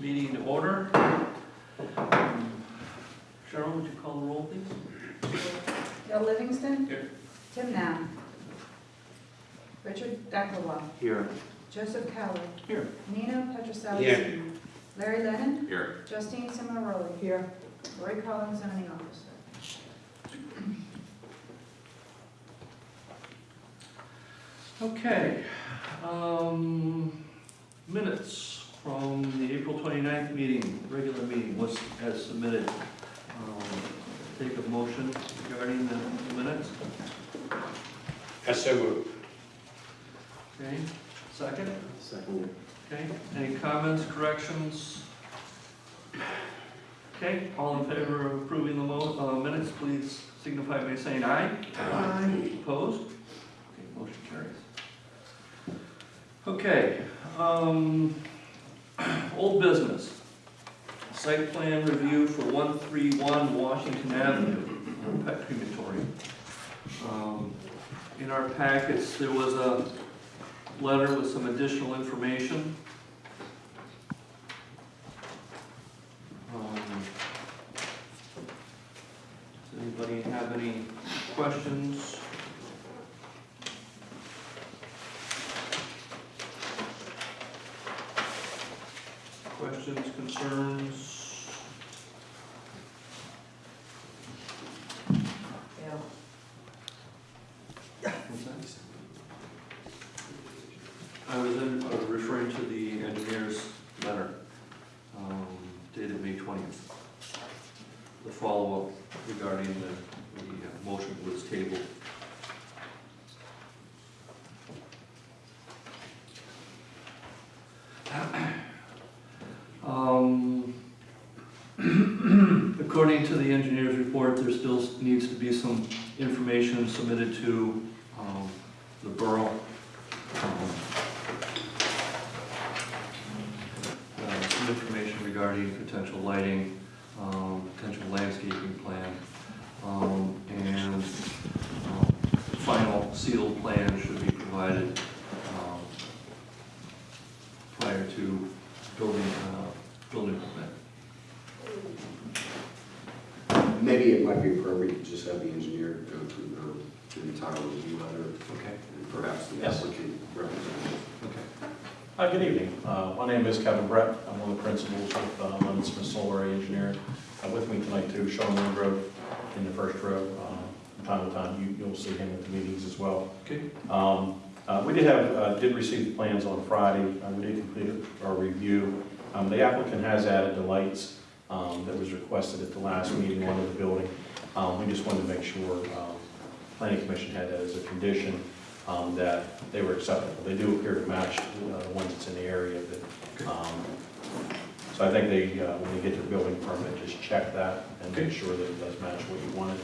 meeting to order. Cheryl, would you call the roll, please? Bill Livingston. Here. Tim Nam. Richard Deckelbaum. Here. Joseph Cowler. Here. Nina Petroselli. Here. Larry Lennon. Here. Justine Simonaroli. Here. Lori Collins, zoning officer. Okay, um, minutes from the April 29th meeting, regular meeting, was as submitted. Um, Take a motion regarding the the minutes, As so moved. okay? Second, Second. okay? Any comments, corrections? Okay, all in favor of approving the mo, uh, minutes, please signify by saying aye. Aye. Opposed? Okay, motion carries. Okay, um, old business. Site plan review for one three one Washington Avenue, pet crematory. Um, In our packets, there was a letter with some additional information. Um, Does anybody have any questions? Questions, concerns? What's? I was in, was referring to the engineer's letter, um, dated May twentieth. The follow-up regarding the, the uh, motion was tabled. Um, According to the engineer's report, there still needs to be some information submitted to um, the borough. Um, uh, Some information regarding potential lighting, um, potential landscaping plan, um, and um, final sealed plan should be provided prior to building, uh, building permit. Maybe it might be appropriate to just have the engineer go through the, the entire review letter, Okay, and perhaps the Yes. applicant representative. okay. Hi, good evening. Uh, My name is Kevin Brett. I'm one of the principals with uh, Lennon Smith Souleret Engineering. Uh, With me tonight too, Sean Wingrove in the first row. Uh, From time to time, you- you'll see him at the meetings as well. Okay, Um, uh, We did have, uh, did receive the plans on Friday. Uh, We did complete our review. Um, The applicant has added the lights um, that was requested at the last meeting under the building. Um, We just wanted to make sure, um, planning commission had that as a condition, um, that they were acceptable. They do appear to match uh, the ones that's in the area, but, um, so I think they, uh, when they get their building permit, just check that and make sure that it does match what you wanted.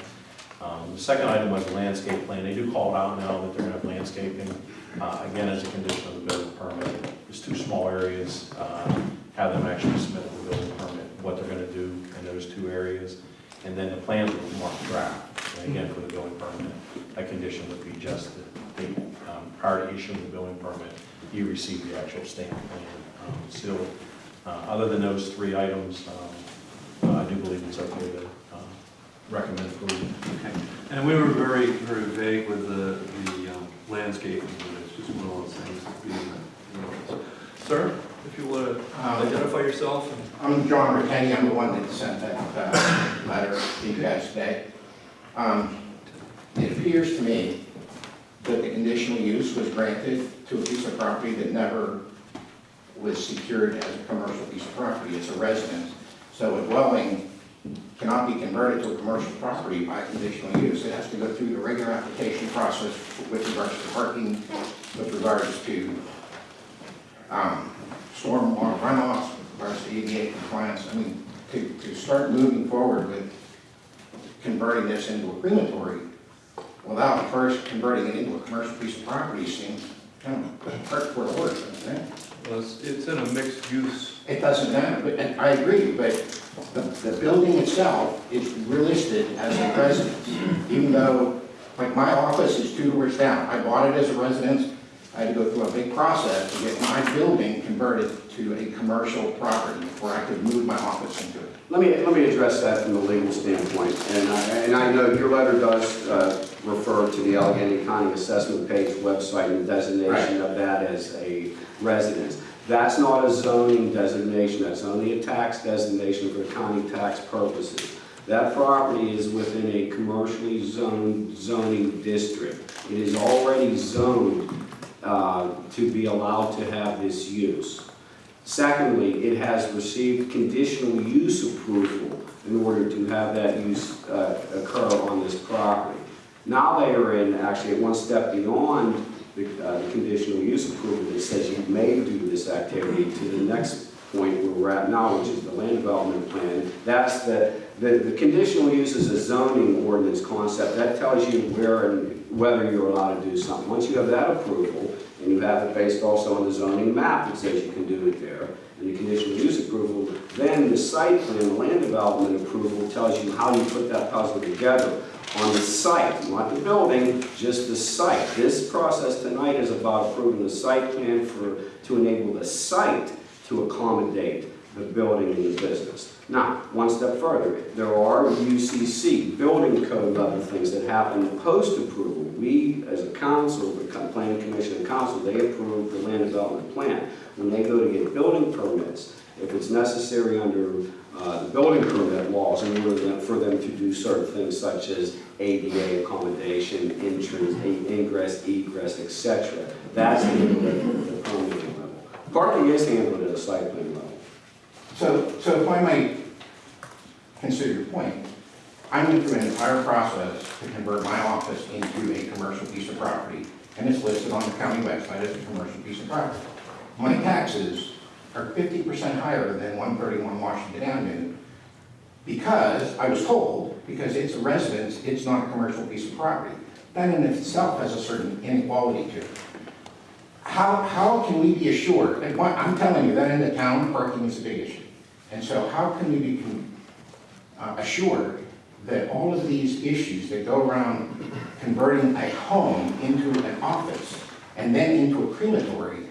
Um, The second item was landscape plan. They do call it out now that they're gonna have landscaping, uh, again, as a condition of the building permit. There's two small areas, uh, have them actually submit the building permit, what they're gonna do in those two areas. And then the plans will mark draft, and again, for the building permit, a condition would be just that they, um, prior to issuing the building permit, you receive the actual stamp plan um. Uh, Other than those three items, um, I do believe it's okay to uh, recommend approval. okay. And we were very, very vague with the, the um, landscaping, but it's just one of those things. the- you know. Sir, if you would Um, identify yourself I'm John Ricketti, I'm the one that sent that uh, letter to you guys today. Um, It appears to me that the conditional use was granted to a piece of property that never was secured as a commercial piece of property, it's a residence. So a dwelling cannot be converted to a commercial property by conditional use. It has to go through the regular application process with regards to parking, with regards to um, stormwater runoffs, with regards to ADA compliance. I mean, to, to start moving forward with converting this into a crematory without first converting it into a commercial piece of property seems kind of hurt for the horse, doesn't it? Well, it's, it's in a mixed use, It doesn't matter, but, and I agree, but the, the building itself is listed as a residence, even though, like, my office is two doors down. I bought it as a residence, I had to go through a big process to get my building converted to a commercial property before I could move my office into it. Let me, let me address that from a legal standpoint, and I, and I know your letter does uh, refer to the Allegheny County Assessment Page website and designation of that as a residence. That's not a zoning designation, that's only a tax designation for county tax purposes. That property is within a commercially zoned zoning district. It is already zoned uh, to be allowed to have this use. Secondly, it has received conditional use approval in order to have that use uh, occur on this property. Now they are in, actually, one step beyond the uh, the conditional use approval that says you may do this activity to the next point where we're at now, which is the land development plan. That's the, the, the conditional use is a zoning ordinance concept. That tells you where and whether you're allowed to do something. Once you have that approval, and you have it based also on the zoning map that says you can do it there, and the conditional use approval, then the site plan, the land development approval tells you how you put that puzzle together on the site, not the building, just the site. This process tonight is about approving the site plan for, to enable the site to accommodate the building and the business. Now, one step further, there are UCC, building code level things that happen post-approval. We, as a council, the planning commission and council, they approve the land development plan. When they go to get building permits, if it's necessary under uh, the building permit laws in order for them to do certain things such as ADA accommodation, entrance, ingress, egress, etc. that's handled at the permitting level. Parking is handled at a site plan. So, so if I might consider your point, I went through an entire process to convert my office into a commercial piece of property, and it's listed on the county website as a commercial piece of property. My taxes are fifty percent higher than one thirty-one Washington Avenue, because I was told, because it's a residence, it's not a commercial piece of property. That in itself has a certain inequality to it. How, how can we be assured, and what, I'm telling you, that in the town, parking is a big issue. And so how can we be uh, assured that all of these issues that go around converting a home into an office and then into a crematory,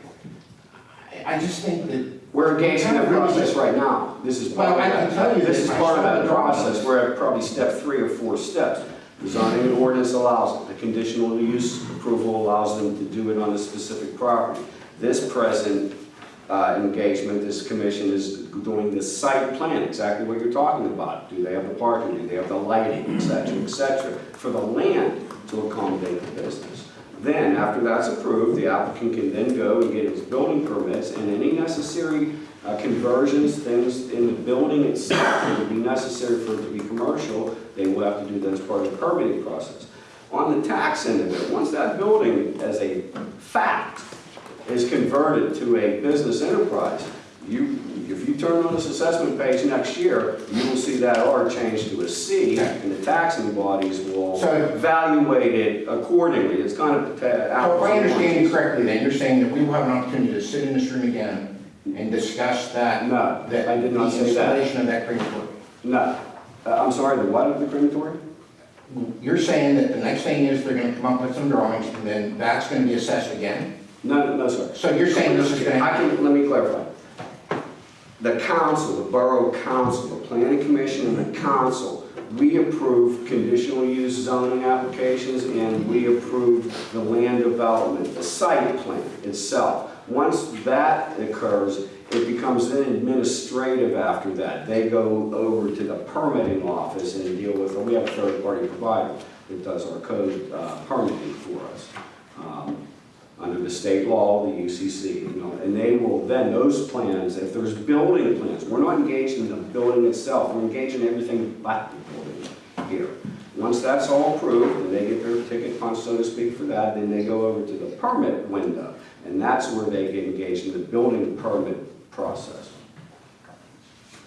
I I just think that. We're engaged in that process right now. This is part of Well, I can tell you This is part of the process. We're at probably step three or four steps. The zoning ordinance allows it. The conditional use approval allows them to do it on a specific property. This present uh, engagement, this commission is doing the site plan, exactly what you're talking about. Do they have the parking? Do they have the lighting, et cetera, et cetera, for the land to accommodate the business. Then, after that's approved, the applicant can then go and get his building permits and any necessary uh, conversions, things in the building itself that would be necessary for it to be commercial, they will have to do that as part of the permitting process. On the tax end of it, once that building as a fact is converted to a business enterprise, you, if you turn on this assessment page next year, you will see that R change to a C, and the taxing bodies will So- evaluate it accordingly. It's kind of. So if I understand you correctly, then you're saying that we will have an opportunity to sit in this room again and discuss that, No, that I did not the say that. installation of that crematory. No. Uh, I'm sorry, the what of the crematory? You're saying that the next thing is they're gonna come up with some drawings and then that's gonna be assessed again? No, no, no, sir. So you're saying this is I happen? can, let me clarify. The council, the borough council, the planning commission and the council, we approve conditional use zoning applications and we approve the land development, the site plan itself. Once that occurs, it becomes then administrative after that. They go over to the permitting office and deal with, we have a third-party provider that does our code uh, permitting for us. Um, under the state law, the UCC, you know, and they will then, those plans, if there's building plans, we're not engaged in the building itself, we're engaged in everything but the building here. Once that's all approved, and they get their ticket punch, so to speak, for that, then they go over to the permit window, and that's where they get engaged in the building permit process.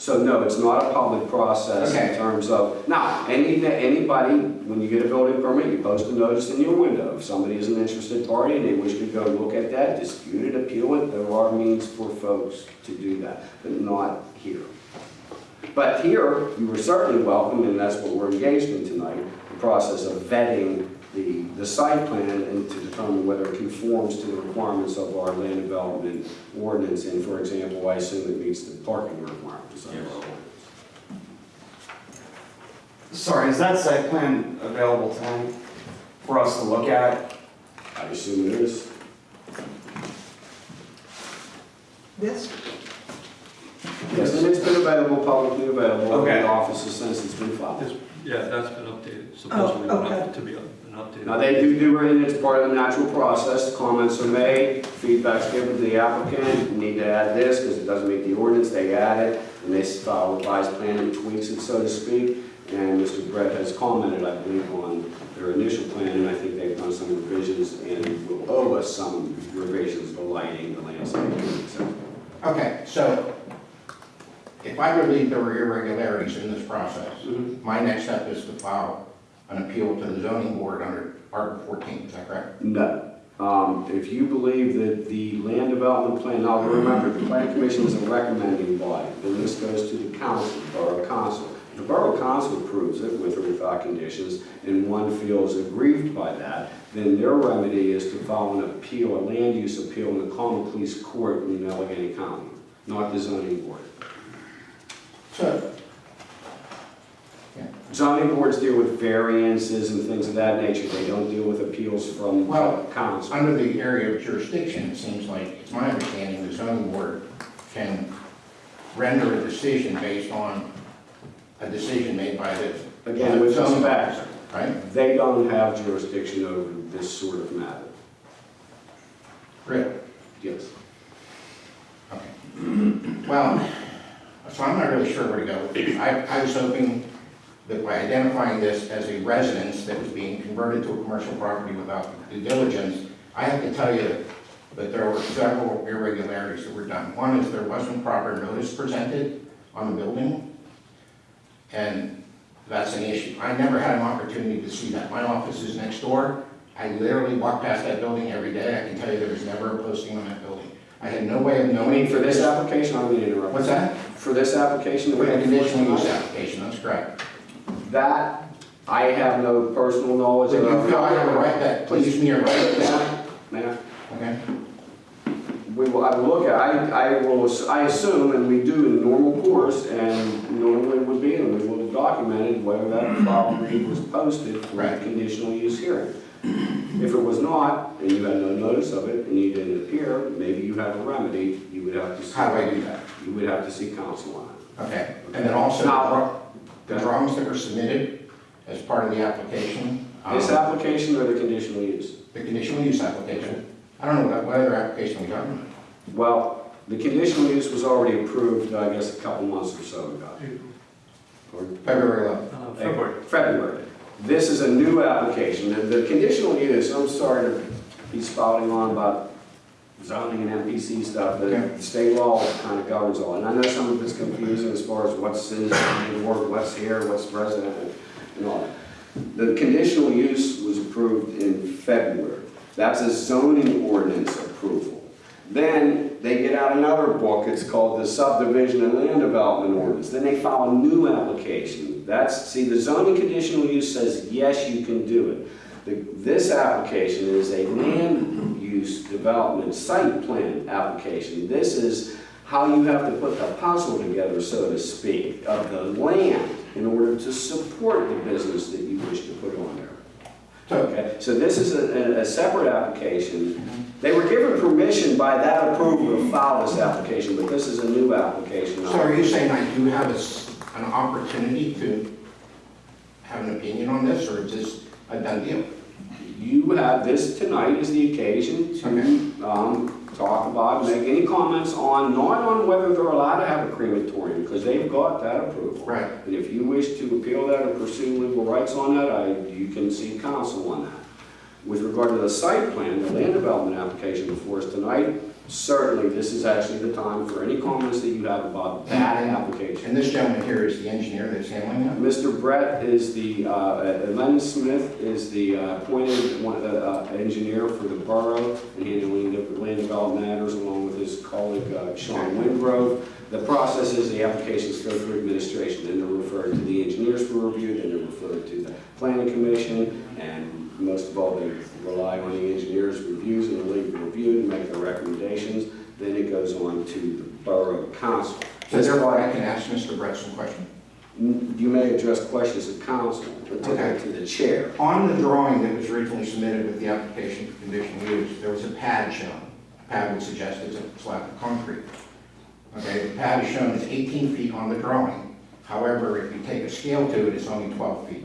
So no, it's not a public process in terms of, now, any, anybody, when you get a building permit, you post a notice in your window. If somebody is an interested party and they wish to go look at that, dispute it, appeal it, there are means for folks to do that, but not here. But here, you were certainly welcome, and that's what we're engaged in tonight, the process of vetting the the site plan and to determine whether it conforms to the requirements of our land development ordinance. And for example, I assume it meets the parking requirements of our Yes. ordinance. Sorry, is that site plan available tonight for us to look at? I assume it is. This, Yes, and it's been available, publicly available. Okay. in The office since it's been filed. This- Yeah, that's been updated, oh, supposedly Oh, went okay. up to be an updated. Now, they do do it, and it's part of the natural process, comments are made, feedback's given to the applicant, you need to add this, because it doesn't meet the ordinance, they add it, and they file a revised plan and tweaks it, so to speak, and Mr. Brett has commented, I believe, on their initial plan, and I think they've done some revisions, and will owe us some revisions, the lighting, the landscaping, et cetera. Okay, so if I believe there were irregularities in this process, mm-hmm. my next step is to file an appeal to the zoning board under Article 14, is that correct? No. Um, If you believe that the land development plan, now remember, the planning commission is a recommending body, then this goes to the council, borough council. The borough council approves it with or without conditions, and one feels aggrieved by that, then their remedy is to file an appeal, a land use appeal in the common pleas court in Allegheny County, not the zoning board. So, Zoning boards deal with variances and things of that nature, they don't deal with appeals from Well, council. under the area of jurisdiction, it seems like, it's my understanding, the zoning board can render a decision based on a decision made by the Again, with zoning respect, officer, right? They don't have jurisdiction over this sort of matter. Really? Yes. Okay. Well, so I'm not really sure where to go. I, I was hoping that by identifying this as a residence that was being converted to a commercial property without due diligence, I have to tell you that there were several irregularities that were done. One is there wasn't proper notice presented on the building, and that's an issue. I never had an opportunity to see that. My office is next door. I literally walk past that building every day. I can tell you there was never a posting on that building. I had no way of knowing. for this application, I don't mean to interrupt. What's that? For this application, the we conditional use application, that's correct. That, I have no personal knowledge of. you feel I have a right, that gives me right to that? Ma'am, Okay? we will, I will look at, I, I will, I assume, and we do in normal course, and normally would be, and we will have documented whether that property was posted for a Right. conditional use hearing. If it was not, and you had no notice of it, and you didn't appear, maybe you have a remedy, you would have to. see- How do I do that? You would have to see counsel on it. Okay, and then also, Now- the drawings that were submitted as part of the application, um, This application or the conditional use? the conditional use application, I don't know what what other application we got. Well, the conditional use was already approved, I guess, a couple months or so ago. Or February 11th. Uh, February. February. This is a new application. The, the conditional use, I'm sorry to be spouting on about zoning and MPC stuff, Okay. the state law kind of governs all. And I know some of it's confusing as far as what's board, what's here, what's residential, and all that. The conditional use was approved in February. That's a zoning ordinance approval. Then they get out another book, it's called the subdivision and land development ordinance. Then they file a new application. That's, see, the zoning conditional use says, yes, you can do it. The- This application is a land use development site plan application. This is how you have to put the puzzle together, so to speak, of the land in order to support the business that you wish to put on there. Okay, so this is a, a- separate application. Mm-hmm. They were given permission by that approval to file this application, but this is a new application. so are you saying I do have a an opportunity to have an opinion on this, or is this a done deal? You have, this tonight is the occasion Okay. to, um, talk about, make any comments on, not on whether they're allowed to have a crematorium, because they've got that approval. Right. And if you wish to appeal that or pursue legal rights on that, I, you can see counsel on that. With regard to the site plan, the land development application before us tonight, certainly this is actually the time for any comments that you have about that application. And this gentleman here is the engineer that's handling that? Mr. Brett is the, uh, uh, Len Smith is the uh, appointed one- uh, uh, engineer for the borough and handling the land development matters along with his colleague uh, Sean Wingrove. the process is the applications go through administration, then they're referred to the engineers for review, then they're referred to the planning commission, and most of all, they rely on the engineers' reviews and the legal review to make their recommendations. Then it goes on to the borough council. So therefore, I can ask Mr. Brett some questions. Mm, you may address questions of council, but to Okay. the- to the chair. On the drawing that was originally submitted with the application for conditional use, there was a pad shown. A Pad would suggest it's a slab of concrete. Okay, the pad is shown as 18 feet on the drawing. However, if you take a scale to it, it's only 12 feet.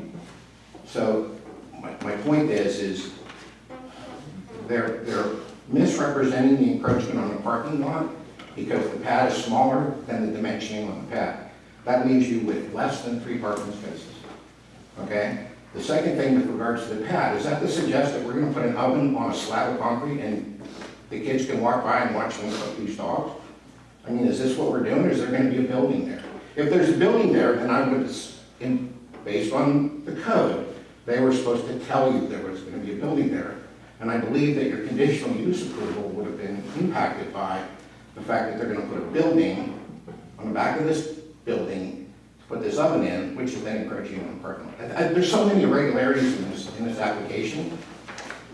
So my, my point is, is they're, they're misrepresenting the encroachment on the parking lot because the pad is smaller than the dimensioning on the pad. That leaves you with less than three parking spaces. Okay? The second thing with regards to the pad, is that to suggest that we're gonna put an oven on a slab of concrete and the kids can walk by and watch them cook these dogs? I mean, is this what we're doing, or is there gonna be a building there? If there's a building there, then I would, based on the code, they were supposed to tell you there was gonna be a building there. And I believe that your conditional use approval would have been impacted by the fact that they're gonna put a building on the back of this building to put this oven in, which is then encroaching on parking There's so many irregularities in this, in this application.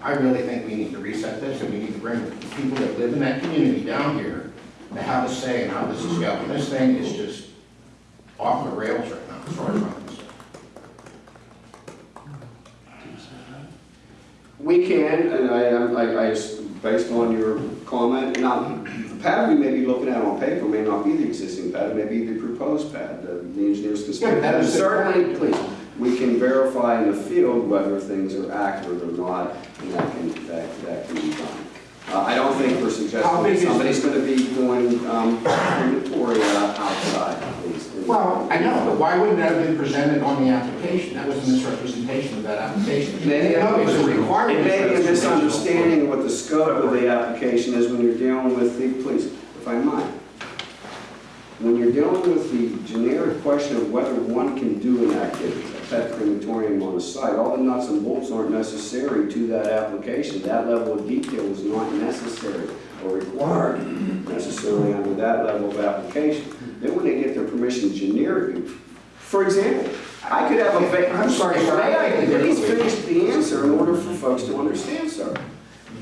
I really think we need to reset this, and we need to bring people that live in that community down here to have a say in how this is going. This thing is just off the rails right now, as far as I'm concerned. We can, and I, I, I, based on your comment, now, the pad we may be looking at on paper may not be the existing pad, it may be the proposed pad, the the engineers can Yeah, speak. is Certainly, please, we can verify in the field whether things are accurate or not, and that can, that, that can be done. Uh, I don't think we're suggesting somebody's gonna be doing, um, crematoria outside, please. Well, I know, but why wouldn't that have been presented on the application? That was a misrepresentation of that application. Maybe, No, it's a requirement. It may be a misunderstanding of what the scope of the application is when you're dealing with the, please, if I might. When you're dealing with the generic question of whether one can do an activity, a pet crematorium on the site, all the nuts and bolts aren't necessary to that application. That level of detail is not necessary or required necessarily under that level of application. Then when they get their permission generically, for example, I could have a va- I'm sorry. May I please finish the answer in order for folks to understand, sir?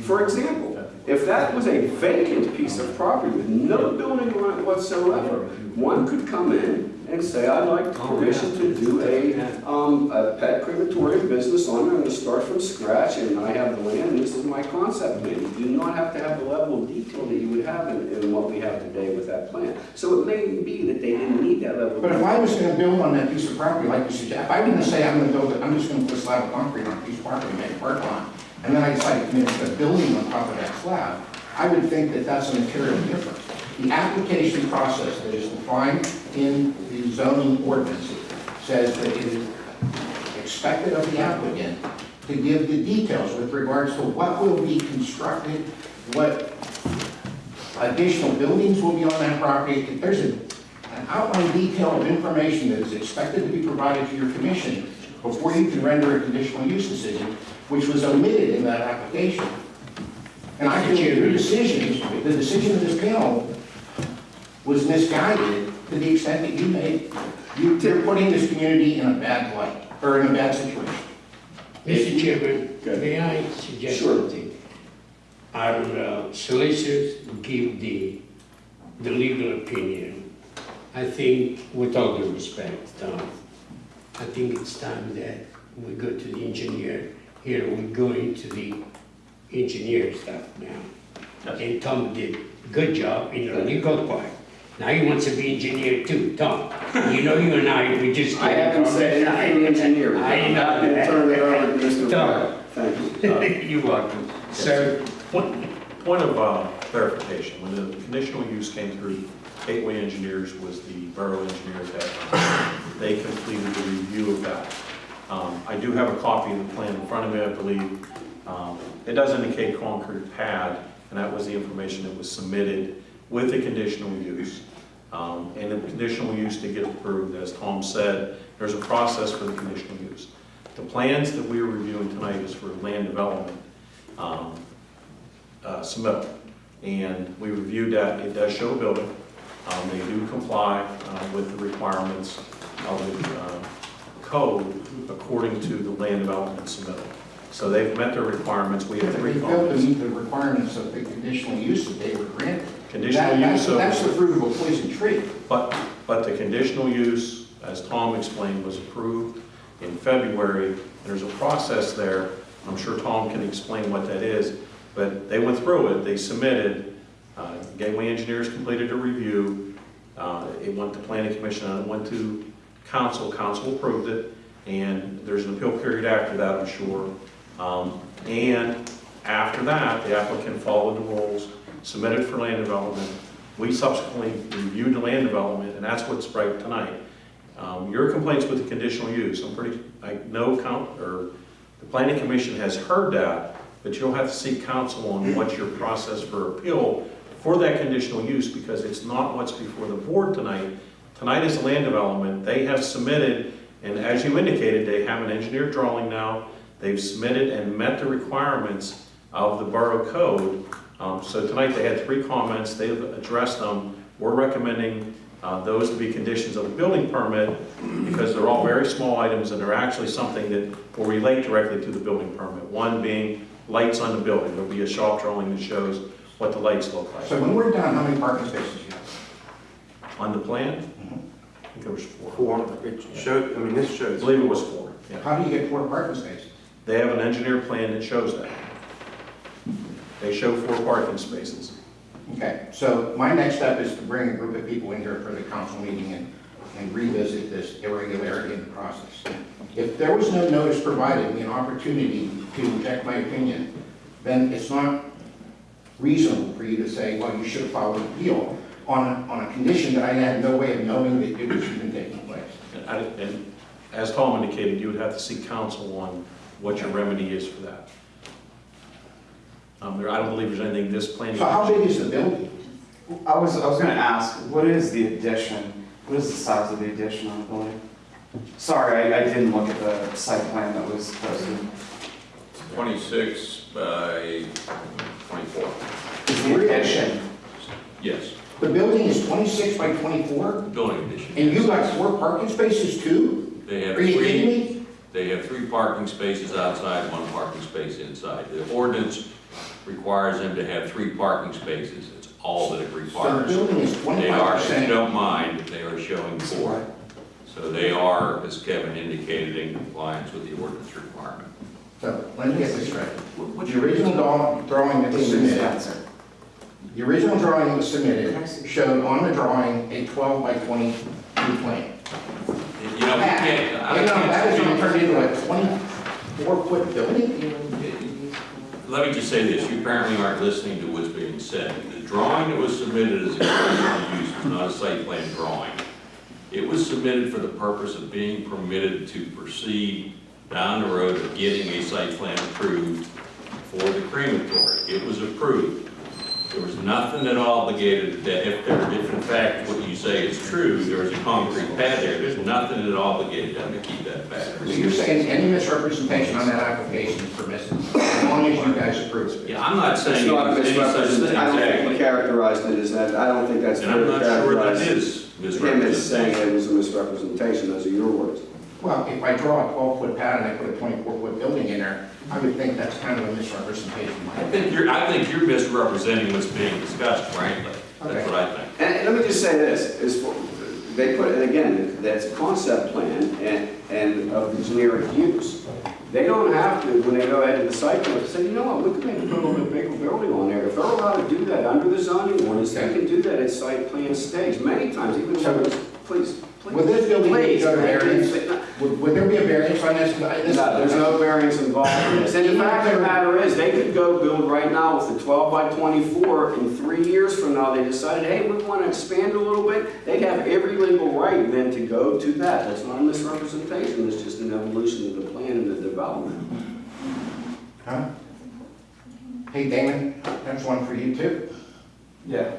For example, if that was a vacant piece of property with no building on it whatsoever, one could come in and say, I'd like permission to do a, um, a pet crematorium business on it, I'm gonna start from scratch, and I have the land, and this is my concept plan. You do not have to have the level of detail that you would have in, in what we have today with that plan. So it may be that they didn't need that level But if. I was gonna build on that piece of property, like you suggest, if I didn't say I'm gonna build it, I'm just gonna put a slab of concrete on a piece of property and make a park lot, and then I decide to commit a building on top of that slab, I would think that that's a material difference. The application process that is defined in the zoning ordinance says that it is expected of the applicant to give the details with regards to what will be constructed, what additional buildings will be on that property. There's a an outline detail of information that is expected to be provided to your commission before you can render a conditional use decision, which was omitted in that application. And I feel your decision, the decision of this panel was misguided to the extent that you made, you- you're putting this community in a bad light, or in a bad situation. Mr. Chairman, Good. may I suggest Sure. something? Our uh, solicitors give the, the legal opinion. I think, with all due respect, Tom, I think it's time that we go to the engineer. Here, we're going to the engineer stuff now. And Tom did a good job in the legal part. Now he wants to be engineer too, Tom. You know, you and I, we just. I haven't said anything engineering. I I'm know happy to turn it over to Mr. Tom. Thank you. You're welcome. Sir, Point point of uh, clarification, when the conditional use came through, Gateway Engineers was the borough engineer at that time. They completed the review of that. Um, I do have a copy of the plan in front of me, I believe. Um, It does indicate concrete pad, and that was the information that was submitted with the conditional use. Um, And the conditional use to get approved, as Tom said, there's a process for the conditional use. The plans that we are reviewing tonight is for land development um, uh, submittal. And we reviewed that, it does show a building. Um, They do comply uh, with the requirements of the uh, code according to the land development submittal. So they've met their requirements, we have three. They failed to meet the requirements of the conditional use that they were granted. Conditional That- that's- use of. That's the fruit of a poison tree. But, but the conditional use, as Tom explained, was approved in February. There's a process there, I'm sure Tom can explain what that is, but they went through it, they submitted, uh, Gateway Engineers completed a review, uh, it went to planning commission, and it went to council, council approved it, and there's an appeal period after that, I'm sure. Um, And after that, the applicant followed the rules, submitted for land development, we subsequently reviewed the land development, and that's what's right tonight. Um, Your complaints with the conditional use, I'm pretty, I know count, or the planning commission has heard that, but you'll have to seek counsel on what's your process for appeal for that conditional use, because it's not what's before the board tonight. Tonight is land development, they have submitted, and as you indicated, they have an engineered drawing now, they've submitted and met the requirements of the borough code, um, So tonight, they had three comments, they've addressed them. We're recommending uh, those to be conditions of the building permit because they're all very small items and they're actually something that will relate directly to the building permit. One being lights on the building, there'll be a shop drawing that shows what the lights look like. So when we're done, how many parking spaces you have? On the plan, I think there was four. Four, it showed, I mean, this I shows. believe it was four, yeah. How do you get four parking spaces? They have an engineer plan that shows that. They show four parking spaces. Okay, so my next step is to bring a group of people in here for the council meeting and, and revisit this irregularity in the process. If there was no notice provided, me an opportunity to inject my opinion, then it's not reasonable for you to say, well, you should have filed an appeal on, a- on a condition that I had no way of knowing that it was even taking place. And I- And as Tom indicated, you would have to seek counsel on what your remedy is for that. Um, there, I don't believe there's anything this planning. So how big is the building? I was, I was gonna ask, what is the addition? What is the size of the addition on the building? Sorry, I, I didn't look at the site plan that was posted. 26 by 24. Is the addition, Yes, The building is 26 by 24, building addition. and you got four parking spaces too? They have Are you kidding three, me? they have three parking spaces outside, one parking space inside. The ordinance requires them to have three parking spaces. It's all that it So the requires. building is They are, if you 25%. don't mind, if they are showing four. So they are, as Kevin indicated, in compliance with the ordinance requirement. So, let me get this straight. What's The original draw- drawing that was Mr. submitted, Spencer? the original drawing that was submitted showed on the drawing a 12 by 22 plan. You know, we can't, I And now that is can't going to turn into a 24-foot building? Let me just say this, you apparently aren't listening to what's being said. The drawing that was submitted as a conditional use was not a site plan drawing. It was submitted for the purpose of being permitted to proceed down the road of getting a site plan approved for the crematory. It was approved. There was nothing that obligated that if there, if in fact what you say is true, there was a concrete pad there, there's nothing that obligated them to keep that pad. So you're saying any misrepresentation on that application is permissible, as long as you guys approve it? Yeah, I'm not saying it not was any such misrepresentation, I don't think exactly. characterized it as that, I don't think that's And I'm to not sure that characterize. is Him as saying misrepresentation. it was a misrepresentation, those are your words. Well, if I draw a 12-foot pad and I put a 24-foot building in there, I would think that's kind of a misrepresentation. I think you're, I think you're misrepresenting what's being discussed, frankly. That's what I think. And, and let me just say this, is, for- they put, and again, that's a concept plan and, and of the generic use. They don't have to, when they go ahead to the site plan, say, you know what, we can maybe put a little bit bigger building on there. If they're allowed to do that under the zoning ordinance, they can do that at site plan stage, many times, even So- when it's, please, please. Would this building need please, to go to variance? Would, would there be a variance on this? This- No, there's no variance involved in this. And the fact of the matter is, they could go build right now with a 12 by 24, and three years from now, they decided, hey, we want to expand a little bit, they'd have every legal right then to go to that. That's not a misrepresentation, it's just an evolution of the plan and the development. Huh? Hey, Damon, that's one for you too. Yeah.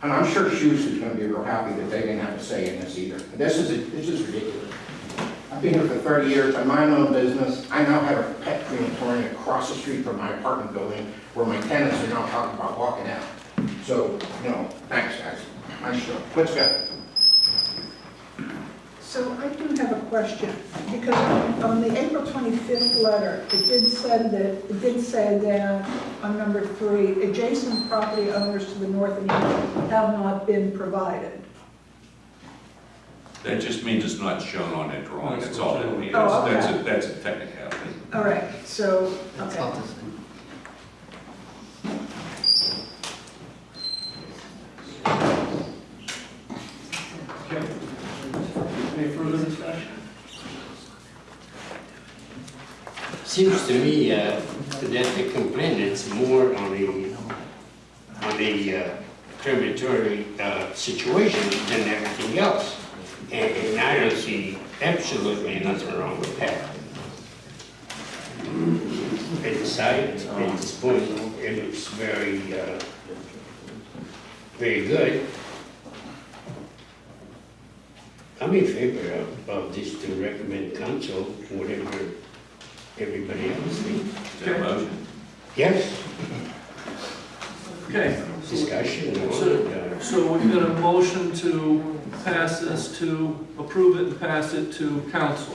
And I'm sure Shoes is gonna be real happy that they didn't have a say in this either. This is, this is ridiculous. I've been here for thirty years, I mind my own business, I now have a pet crematorium across the street from my apartment building where my tenants are now talking about walking out. So, no, thanks, guys. I'm sure. Let's go. So I do have a question, because on- on the April 25th letter, it did say that, it did say that on number three, adjacent property owners to the north and east have not been provided. That just means it's not shown on that drawing, that's all that means. Oh, okay. That's a, that's a technicality. All right, so, okay. Okay. Any further discussion? Seems to me uh, that the complaint is more on a, on a uh, crematory uh, situation than everything else. And and I don't see absolutely nothing wrong with that. Inside, at this point, it looks very, uh, very good. I'm in favor of, of this to recommend council, whatever everybody else. Is that a motion? Yes, Okay, discussion, So- uh, so we've got a motion to pass this to, approve it and pass it to council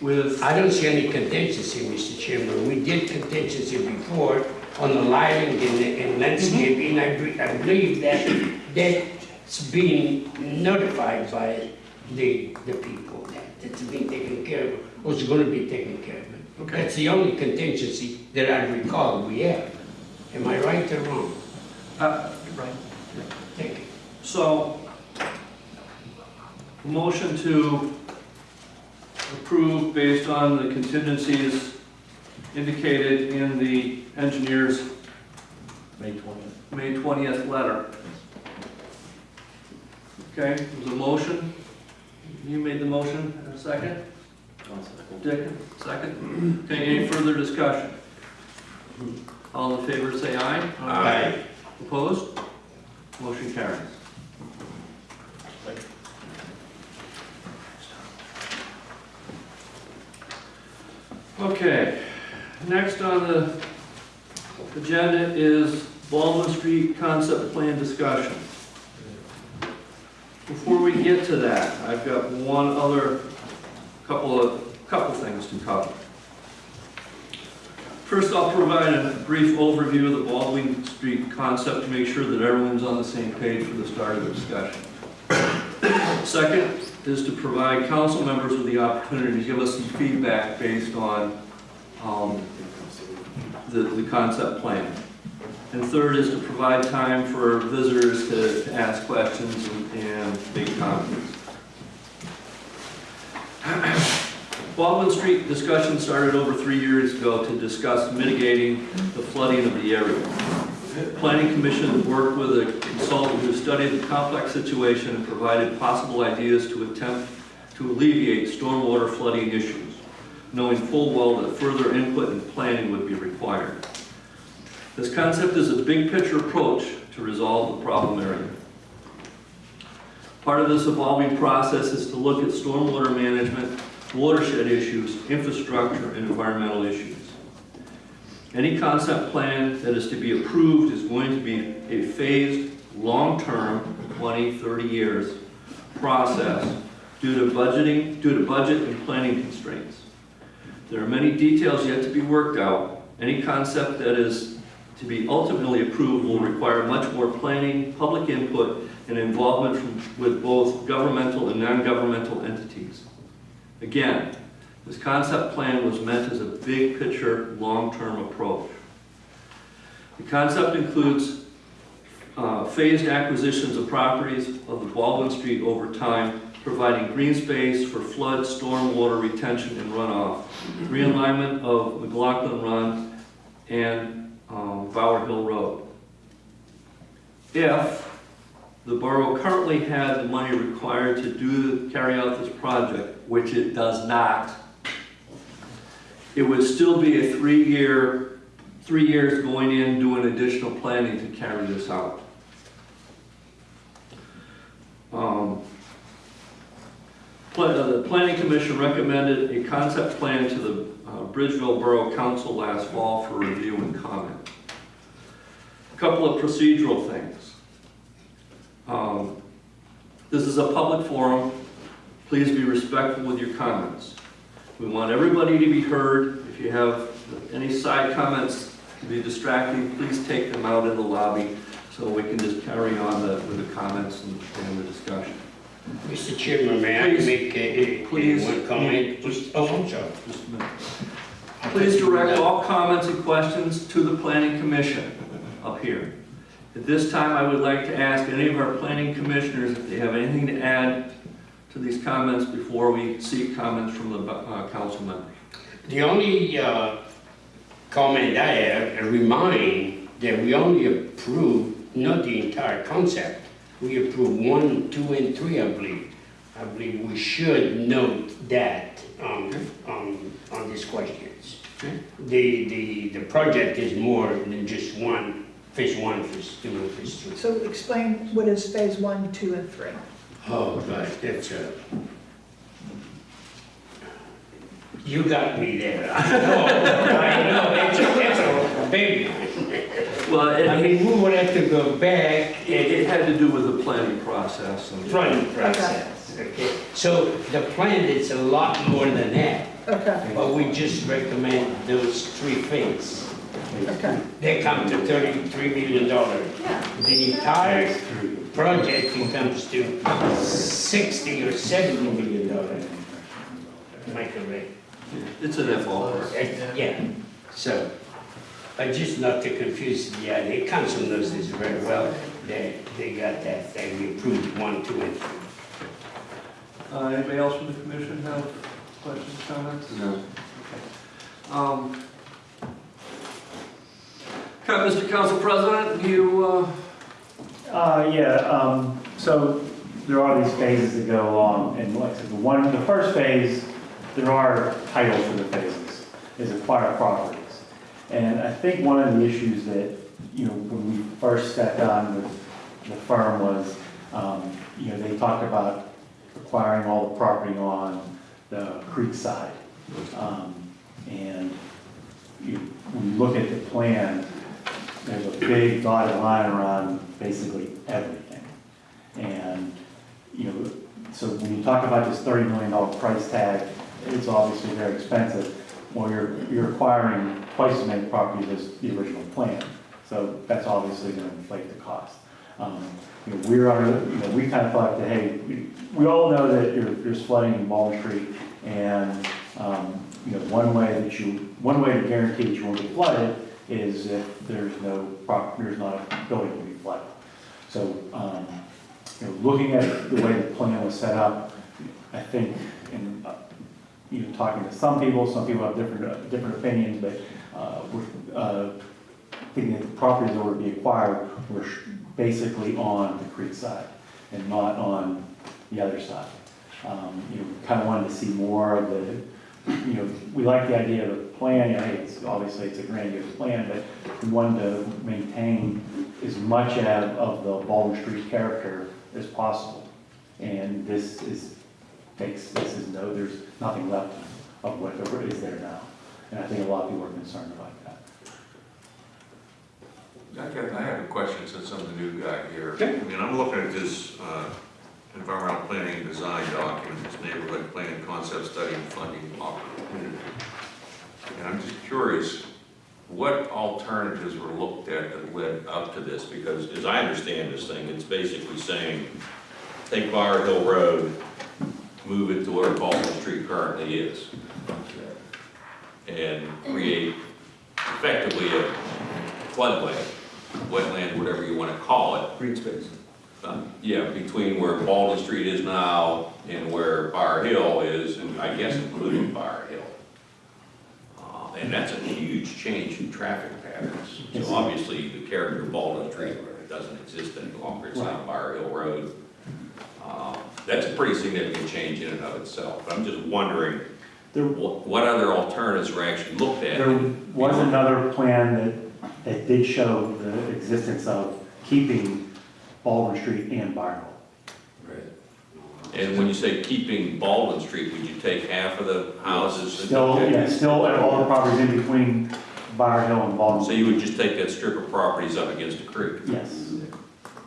with, I don't see any contingency, Mr. Chairman. We did contingency before on the lighting and, and landscaping. I, be- I believe that that's being notified by the, the people that it's being taken care of, or it's gonna be taken care of. okay, That's the only contingency that I recall we have. Am I right or wrong? uh, right. Thank you. So, motion to approve based on the contingencies indicated in the engineer's May twentieth. May 20th letter. Okay, there's a motion. You made the motion, a second? Dick, second? Okay, any further discussion? All in favor, say aye. Aye. Opposed? Motion carries. Okay, next on the agenda is Baldwin Street concept plan discussion. Before we get to that, I've got one other, couple of, couple things to cover. First, I'll provide a brief overview of the Baldwin Street concept to make sure that everyone's on the same page for the start of the discussion. Second is to provide council members with the opportunity to give us some feedback based on um, the, the concept plan. And third is to provide time for visitors to to ask questions and- and make comments. Baldwin Street discussion started over three years ago to discuss mitigating the flooding of the area. Planning Commission worked with a consultant who studied the complex situation and provided possible ideas to attempt to alleviate stormwater flooding issues, knowing full well that further input and planning would be required. This concept is a big picture approach to resolve the problem area. Part of this evolving process is to look at stormwater management, watershed issues, infrastructure, and environmental issues. Any concept plan that is to be approved is going to be a phased, long-term, 20, 30 years process due to budgeting, due to budget and planning constraints. There are many details yet to be worked out. Any concept that is to be ultimately approved will require much more planning, public input, and involvement from, with both governmental and non-governmental entities. Again, this concept plan was meant as a big picture, long-term approach. The concept includes uh, phased acquisitions of properties of the Baldwin Street over time, providing green space for flood, storm water retention, and runoff, realignment of McLaughlin Run and um, Bower Hill Road. If the borough currently had the money required to do, carry out this project, which it does not, it would still be a three-year, three years going in, doing additional planning to carry this out. Um, uh, The Planning Commission recommended a concept plan to the uh, Bridgeville Borough Council last fall for review and comment. A couple of procedural things. Um, This is a public forum. Please be respectful with your comments. We want everybody to be heard. If you have any side comments to be distracting, please take them out in the lobby so we can just carry on the- with the comments and and the discussion. Mr. Chairman, may I Please. make a, a- Please. one comment? Just- Oh, I'm sorry. Just a minute. Please direct all comments and questions to the planning commission up here. At this time, I would like to ask any of our planning commissioners if they have anything to add to these comments before we seek comments from the uh, council members. The only uh, comment I have, a remind that we only approve, not the entire concept. We approve one, two, and three, I believe. I believe we should note that um, on, on these questions. Okay. The, the, the project is more than just one, phase one, phase two, and phase three. So explain what is phase one, two, and three. Oh, gosh, that's a... You got me there. I know, I know, it's a, it's a baby. Well, I mean, we would have to go back it and had to do with the planning process and. running process, okay? So the plan is a lot more than that, Okay, but we just recommend those three things. Okay. They come to thirty-three million dollars. The entire project comes to sixty or seventy million dollars. Am I correct? It's in that ballpark. Uh, Yeah, so, but just not to confuse, yeah, the council knows this very well, they, they got that, they approved one, two, and three. Uh, Anybody else from the commission have questions, comments? No. Um, Okay, Mr. Council President, you, uh, Uh, yeah, um, so there are these phases that go along, and like I said, the one, the first phase, there are titles for the phases, is acquire properties. And I think one of the issues that, you know, when we first stepped down with the firm was, um, you know, they talked about acquiring all the property on the creek side. Um, and you, when you look at the plan, there's a big dotted line around basically everything. And, you know, so when you talk about this thirty million dollar price tag, it's obviously very expensive. Well, you're, you're acquiring twice as many properties as the original plan, so that's obviously gonna inflate the cost. Um, You know, we're you know, we kind of thought that, hey, we, we all know that you're flooding in Baldwin Street, and, um, you know, one way that you, one way to guarantee that you won't get flooded is if there's no prop, there's not a building to be flooded. So, um, you know, looking at the way the plan was set up, I think, and, uh, know, talking to some people, some people have different, uh, different opinions, but, uh, we're, uh, thinking that the properties that were to be acquired were sh- basically on the creek side and not on the other side. Um, you know, kind of wanted to see more of the, you know, we like the idea of a plan, you know, it's, obviously it's a grandiose plan, but we wanted to maintain as much of, of the Baldwin Street character as possible. And this is, takes, this is no, there's nothing left of what is there now. And I think a lot of people are concerned about that. I got, I have a question since I'm the new guy here. Okay. I mean, I'm looking at this, uh, environmental planning and design document, this neighborhood plan concept study and funding opportunity. And I'm just curious, what alternatives were looked at that led up to this? Because as I understand this thing, it's basically saying, take Bower Hill Road, move it to where Baldwin Street currently is. And create effectively a floodway, wetland, whatever you want to call it. green space. Uh, Yeah, between where Baldwin Street is now and where Bower Hill is, and I guess including Bower Hill. Uh, And that's a huge change in traffic patterns. So obviously, the character of Baldwin Street doesn't exist any longer, it's not Bower Hill Road. Uh, That's a pretty significant change in and of itself. But I'm just wondering, There, what what other alternatives were actually looked at? There was another plan that, that did show the existence of keeping Baldwin Street and Barnwell. And when you say keeping Baldwin Street, would you take half of the houses? and- Still, yeah, still, all the properties in between Bower Hill and Baldwin. So you would just take that strip of properties up against the creek? Yes.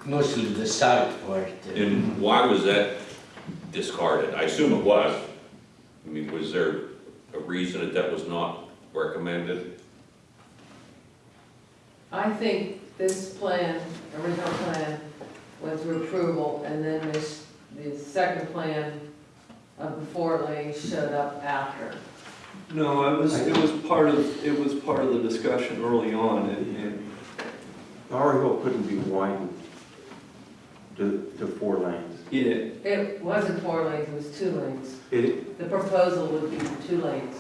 Mostly the south part. uh, And why was that discarded? I assume it was. I mean, was there a reason that that was not recommended? I think this plan, original plan, went through approval, and then this, the second plan of the four lanes showed up after. No, it was, it was part of, it was part of the discussion early on, and, and Bower Hill couldn't be widened to, to four lanes. it, It wasn't four lanes, it was two lanes. It, The proposal would be two lanes.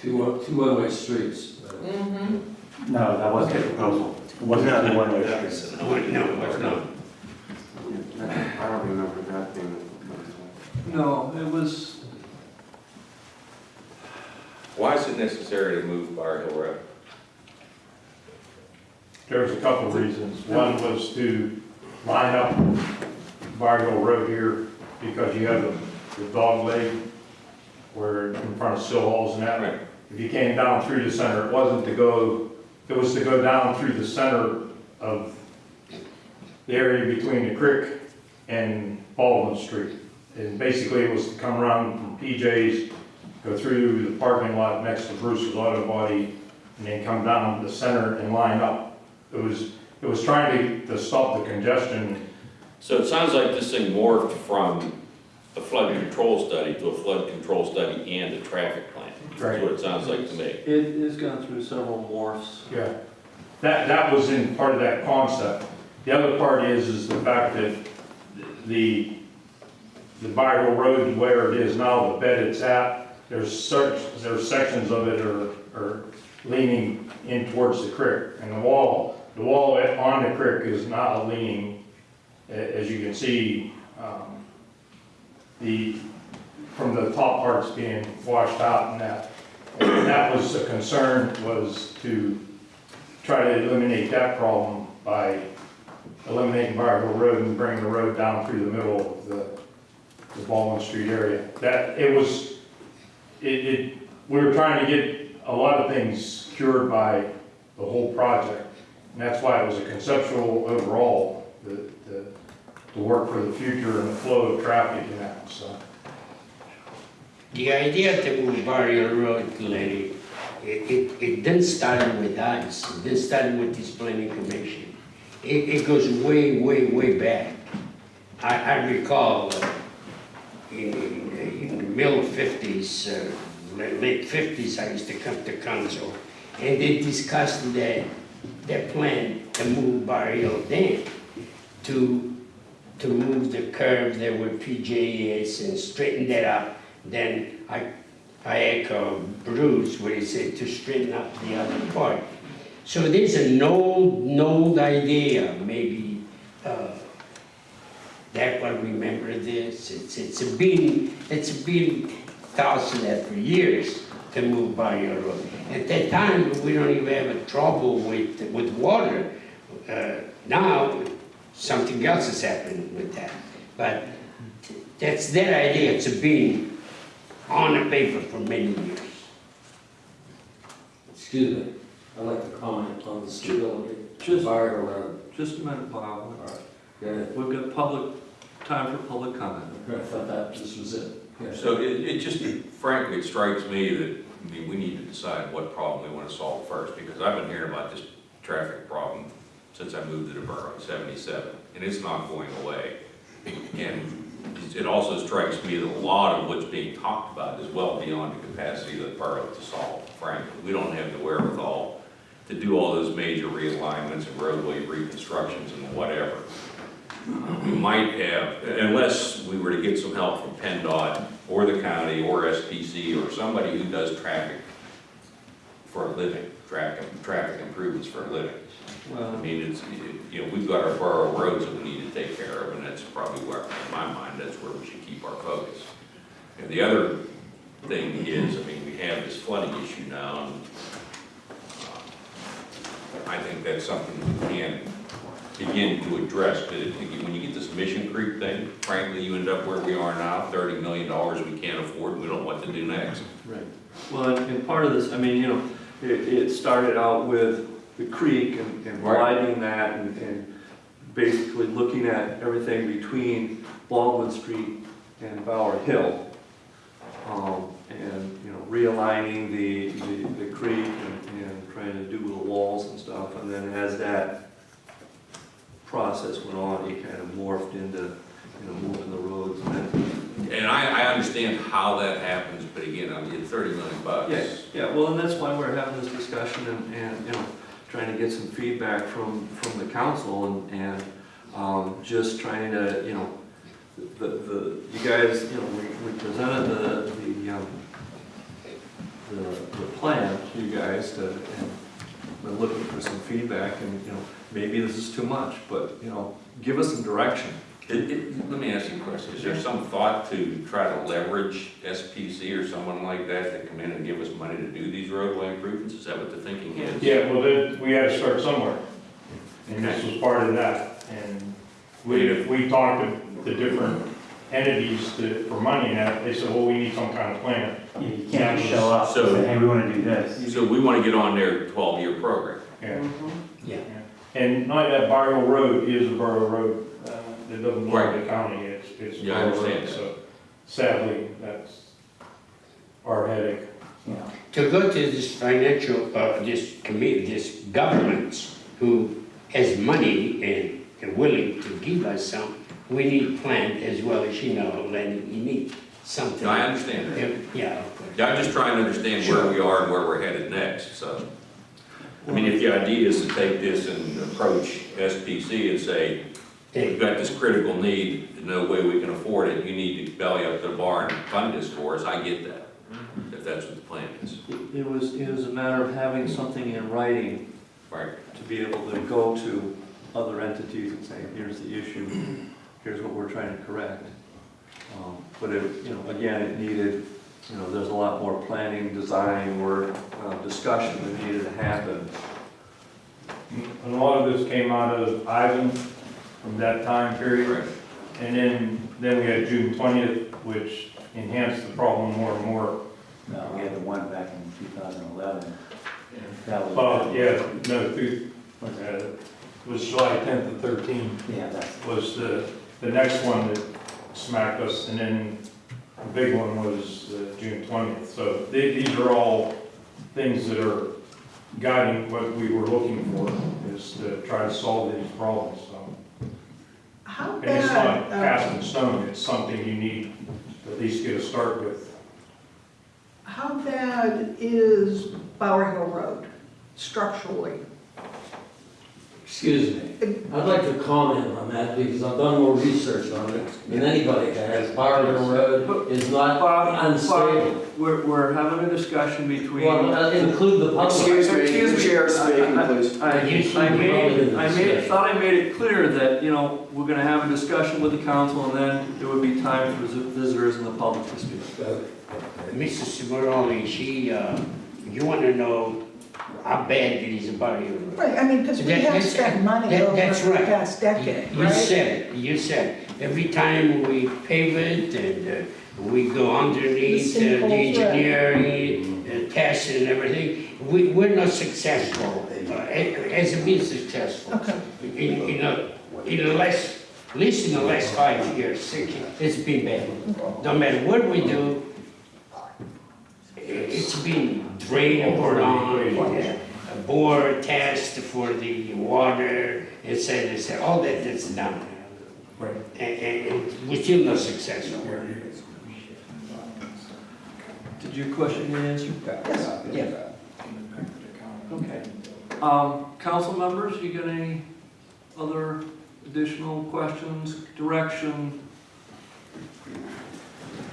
Two, two one-way streets. Mm-hmm. No, that wasn't the proposal. It wasn't a one-way street. No, no, it's not. I don't remember that being the no, it was, Why is it necessary to move Bower Hill Road? There's a couple of reasons. One was to line up Bower Hill Road here because you have the, the dog leg where in front of Sill Halls and that. If you came down through the center, it wasn't to go, it was to go down through the center of the area between the creek and Baldwin Street. And basically it was to come around from PJ's, go through the parking lot next to Bruce's Auto Body, and then come down the center and line up. It was, it was trying to, to stop the congestion. So it sounds like this thing morphed from a flood control study to a flood control study and a traffic plan. That's what it sounds like to me. it has gone through several morphs. Yeah. That, that was in part of that concept. The other part is, is the fact that the, the Bible Road where it is now, the bed it's at, there's such, there's sections of it are, are leaning in towards the creek. And the wall, the wall on the creek is not leaning, as you can see, um, the, from the top parts being washed out and that. And that was a concern, was to try to eliminate that problem by eliminating Bower Hill Road and bringing the road down through the middle of the, the Baldwin Street area. That, it was, it, it, we were trying to get a lot of things cured by the whole project. And that's why it was a conceptual overall, the, the, to work for the future and the flow of traffic and that, so. The idea to move Barrier Road, Lenny, it, it, it didn't start with us, it didn't start with this planning commission. It, it goes way, way, way back. I, I recall uh, in, in the middle fifties, uh, late fifties, I used to come to council, and they discussed that, that plan to move Barrier Dam to, to move the curve there where PJ is and straighten that up. Then I, I echo Bruce when he said to straighten up the other part. So there's an old, old idea, maybe, uh, that one remember this, it's, it's been, it's been thought of years to move by your road. At that time, we don't even have a trouble with, with water. Uh, now, something else is happening with that. But that's their idea, it's been on the paper for many years. Excuse me, I'd like to comment on the stability Just- of Barger Just a minute, Bob. Yeah, We've got public, time for public comment. I thought that this was it. Yeah. So it, it just, frankly, it strikes me that, I mean, we need to decide what problem we want to solve first, because I've been hearing about this traffic problem since I moved to the borough in seventy-seven, and it's not going away. And it also strikes me that a lot of what's being talked about is well beyond the capacity of the borough to solve, frankly. We don't have the wherewithal to do all those major realignments and roadway reconstructions and whatever. We might have, unless we were to get some help from PennDOT or the county or SPC or somebody who does traffic for a living, traffic, traffic improvements for a living. Well, I mean, it's, you know, we've got our borough roads that we need to take care of, and that's probably where, in my mind, that's where we should keep our focus. And the other thing is, I mean, we have this flooding issue now, and I think that's something we can begin to address, because when you get this Mission Creek thing, frankly, you end up where we are now, thirty million dollars we can't afford, we don't know what to do next. right. Well, and, and part of this, I mean, you know, it, it started out with the creek and and Right. widening that and, and basically looking at everything between Baldwin Street and Bower Hill. Um, and, you know, realigning the, the, the creek trying to do the walls and stuff. And then as that process went on, it kind of morphed into, you know, moving the roads and then And I, I understand how that happens, but again, I mean, thirty million bucks. Yeah, yeah, well, and that's why we're having this discussion and, and, you know, trying to get some feedback from, from the council and, and, um, just trying to, you know, the, the, you guys, you know, we, we presented the, the, um, the, the plan to you guys to, and we're looking for some feedback and, you know, maybe this is too much, but, you know, give us some direction. It, it, let me ask you a question, is there some thought to try to leverage SPC or someone like that to come in and give us money to do these roadway improvements? Is that what the thinking is? Yeah, well, then, we had to start somewhere. And this was part of that. And we, we talked to the different entities to, for money and that, they said, well, we need some kind of plan. You can't just show up and So- say, hey, we wanna do this. So we wanna get on their twelve-year program. Yeah. Yeah. And not that Byrne Road is a borough road, uh, it doesn't belong to the county, it's, it's a Yeah, I borough road. understand that. So sadly, that's our headache. You know, To go to this financial, uh, this committee, this governments who has money and are willing to give us some, we need plan as well as you know, Lenny, you need something. I understand that. Yeah, of course. Yeah, I'm just trying to understand where we are and where we're headed next, so. I mean, if the idea is to take this and approach SPC and say, we've got this critical need, no way we can afford it, you need to belly up the bar and fund this for us, I get that, if that's what the plan is. It it was, it was a matter of having something in writing Right. to be able to go to other entities and say, here's the issue, here's what we're trying to correct. Um, But it, you know, again, it needed, you know, there's a lot more planning, design, work, uh, discussion that needed to happen. And a lot of this came out of Ivan from that time period. Right. And then, then we had June twentieth, which enhanced the problem more and more. No, we had the one back in two thousand eleven. That was. Uh, yeah, no, through, uh, it was July tenth and thirteenth. Yeah, that's, was the, the next one that smacked us, and then the big one was uh, June twentieth. So they- these are all things that are guiding what we were looking for, is to try to solve these problems, so. How And it's not uh, cast in stone, it's something you need to at least get a start with. how bad is Bower Hill Road structurally? Excuse me, I'd like to comment on that because I've done more research on it than anybody has. Barber Road is not Bob, unstable. Bob, we're, we're having a discussion between. Well, uh, include the public. Excuse me, Excuse me. chair is speaking, please. I, I made, I made, thought I made it clear that, you know, we're gonna have a discussion with the council and then there would be time for visitors and the public to speak. Mrs. Cimaroli, she, uh, you wanna know how bad it is about you. Right, I mean, because we That- have that's- spent money that- over that's the right. past decade, You right? said it, you said, it. every time we pave it and uh, we go underneath uh, The the sinkholes, right. engineering uh, tests and everything, we, we're not successful, uh, it hasn't been successful. Okay. In, in a, in the last, at least in the last five years, six, it's been bad. No matter what we do, it's been drained or on, a bore test for the water, et cetera, et cetera, all that is done. Right. And, and, and we're still not successful. Did your question get answered? Yes. Yeah. Okay. Um, council members, you got any other additional questions, direction?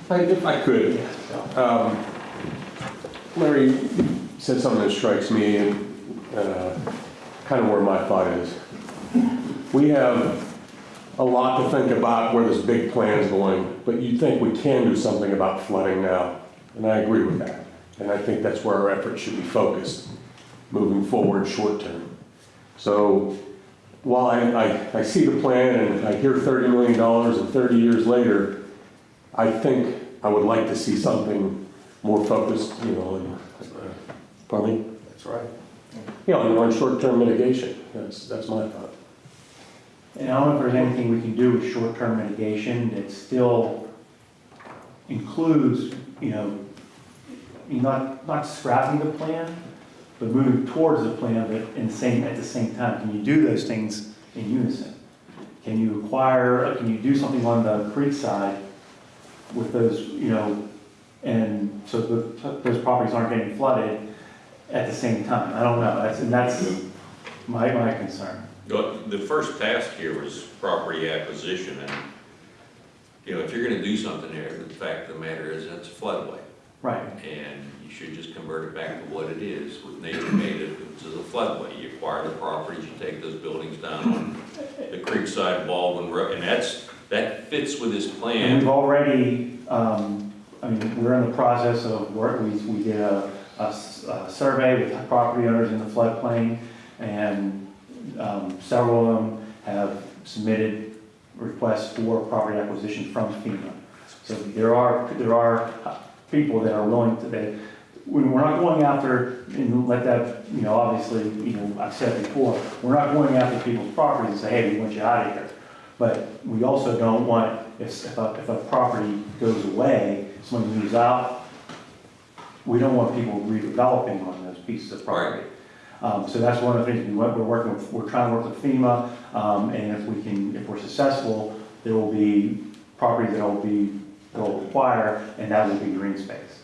I- If I could, um, Larry said something that strikes me and uh, kind of where my thought is. We have a lot to think about where this big plan is going, but you think we can do something about flooding now, and I agree with that. And I think that's where our efforts should be focused, moving forward short term. So while I, I, I see the plan and I hear $30 million and 30 years later, I think I would like to see something more focused, you know, and, uh, pardon me? That's right. You know, and on short-term mitigation, that's, that's my thought. And I don't know if there's anything we can do with short-term mitigation that still includes, you know, not, not scrapping the plan, but moving towards the plan, but in the same, at the same time. Can you do those things in unison? Can you acquire, can you do something on the creek side with those, you know, and so the, those properties aren't getting flooded at the same time? I don't know, that's, and that's my, my concern. The the first task here was property acquisition, and, you know, if you're gonna do something there, the fact of the matter is, that's a floodway. Right. And you should just convert it back to what it is, with nature native, which is a floodway. You acquire the properties, you take those buildings down on the creekside Baldwin Road, and that's, that fits with this And plan. we've already, um, I mean, we're in the process of work, we, we did a survey with property owners in the floodplain, and, um, several of them have submitted requests for property acquisition from FEMA. So there are, there are people that are willing to, that, we- we're not going after, and let that, you know, obviously, you know, I've said before, we're not going after people's properties and say, hey, we want you out of here. But we also don't want, if, if a, if a property goes away, someone moves out, we don't want people redeveloping on those pieces of property. Um, so that's one of the things we went, we're working with, we're trying to work with FEMA, um, and if we can, if we're successful, there will be properties that will be, they'll acquire, and that will be green space.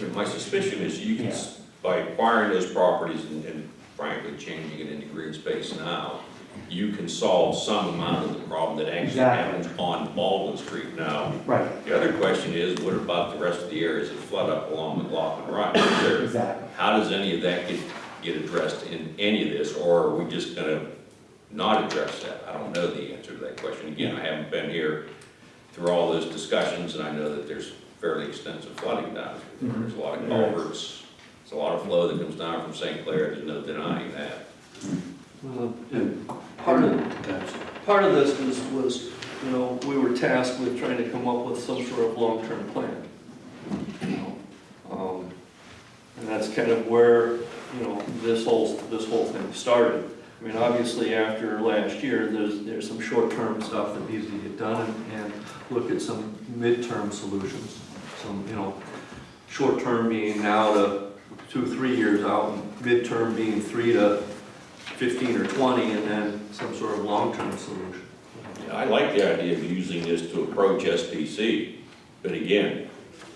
But My suspicion is you can, Yeah. by acquiring those properties and and frankly changing it into green space now, you can solve some amount of the problem that actually Exactly. happens on Baldwin Street now. Right, The other question is, what about the rest of the areas that flood up along McLaughlin Run? Is there- exactly. How does any of that get, get addressed in any of this, or are we just gonna not address that? I don't know the answer to that question. Again, I haven't been here through all those discussions, and I know that there's fairly extensive flooding down here. Mhm. There's a lot of culverts, there's a lot of flow that comes down from St. Clair, there's no denying that. Well, and part of, part of this was, was, you know, we were tasked with trying to come up with some sort of long-term plan. you know. Um, And that's kind of where, you know, this whole, this whole thing started. I mean, obviously, after last year, there's, there's some short-term stuff that needs to get done and, and look at some midterm solutions. Some, you know, short-term being now to two, three years out, and midterm being three to 15 or 20, and then some sort of long-term solution. Yeah, I like the idea of using this to approach SPC, but again,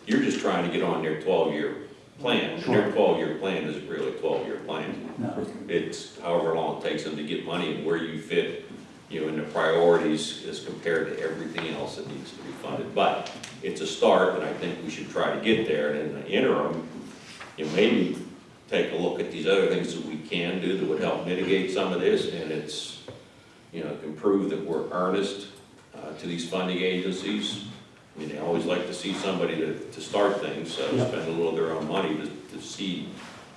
you're just trying to get on their twelve-year plan. And Their twelve-year plan isn't really a twelve-year plan. No, It's however long it takes them to get money and where you fit, you know, in the priorities as compared to everything else that needs to be funded. But it's a start, and I think we should try to get there, and in the interim, you know, maybe take a look at these other things that we can do that would help mitigate some of this, and it's, you know, can prove that we're earnest uh, to these funding agencies. I mean, they always like to see somebody to, to start things, so Yeah. spend a little of their own money to, to seed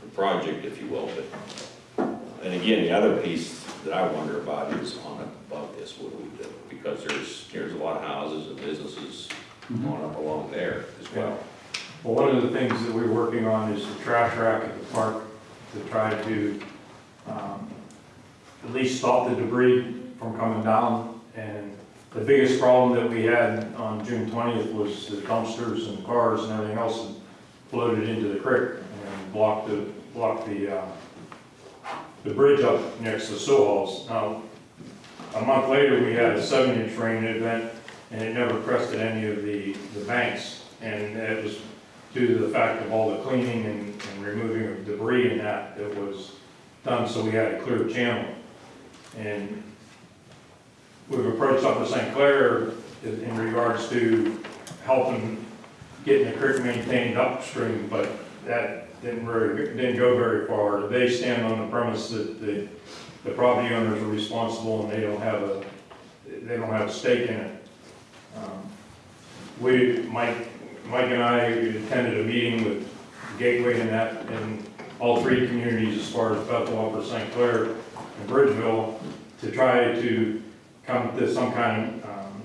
the project, if you will, but, and again, the other piece that I wonder about is on above this, what do we do? Because there's, there's a lot of houses and businesses going up along there as well. Well, one of the things that we're working on is the trash rack at the park to try to um, at least stop the debris from coming down. And the biggest problem that we had on June twentieth was the dumpsters and cars and everything else that floated into the creek and blocked the, blocked the, uh, the bridge up next to Sohal's. Now, a month later, we had a seven-inch rain event, and it never crested any of the, the banks. And it was due to the fact of all the cleaning and, and removing of debris and that that was done, so we had a clear channel. And we've approached up Upper St. Clair in regards to helping getting the creek maintained upstream, but that didn't very, didn't go very far. They stand on the premise that the, the property owners are responsible and they don't have a, they don't have a stake in it. Um, We, Mike, Mike and I attended a meeting with Gateway and that, all three communities as far as Bethel, Upper St. Clair, and Bridgeville, to try to come to some kind of, um,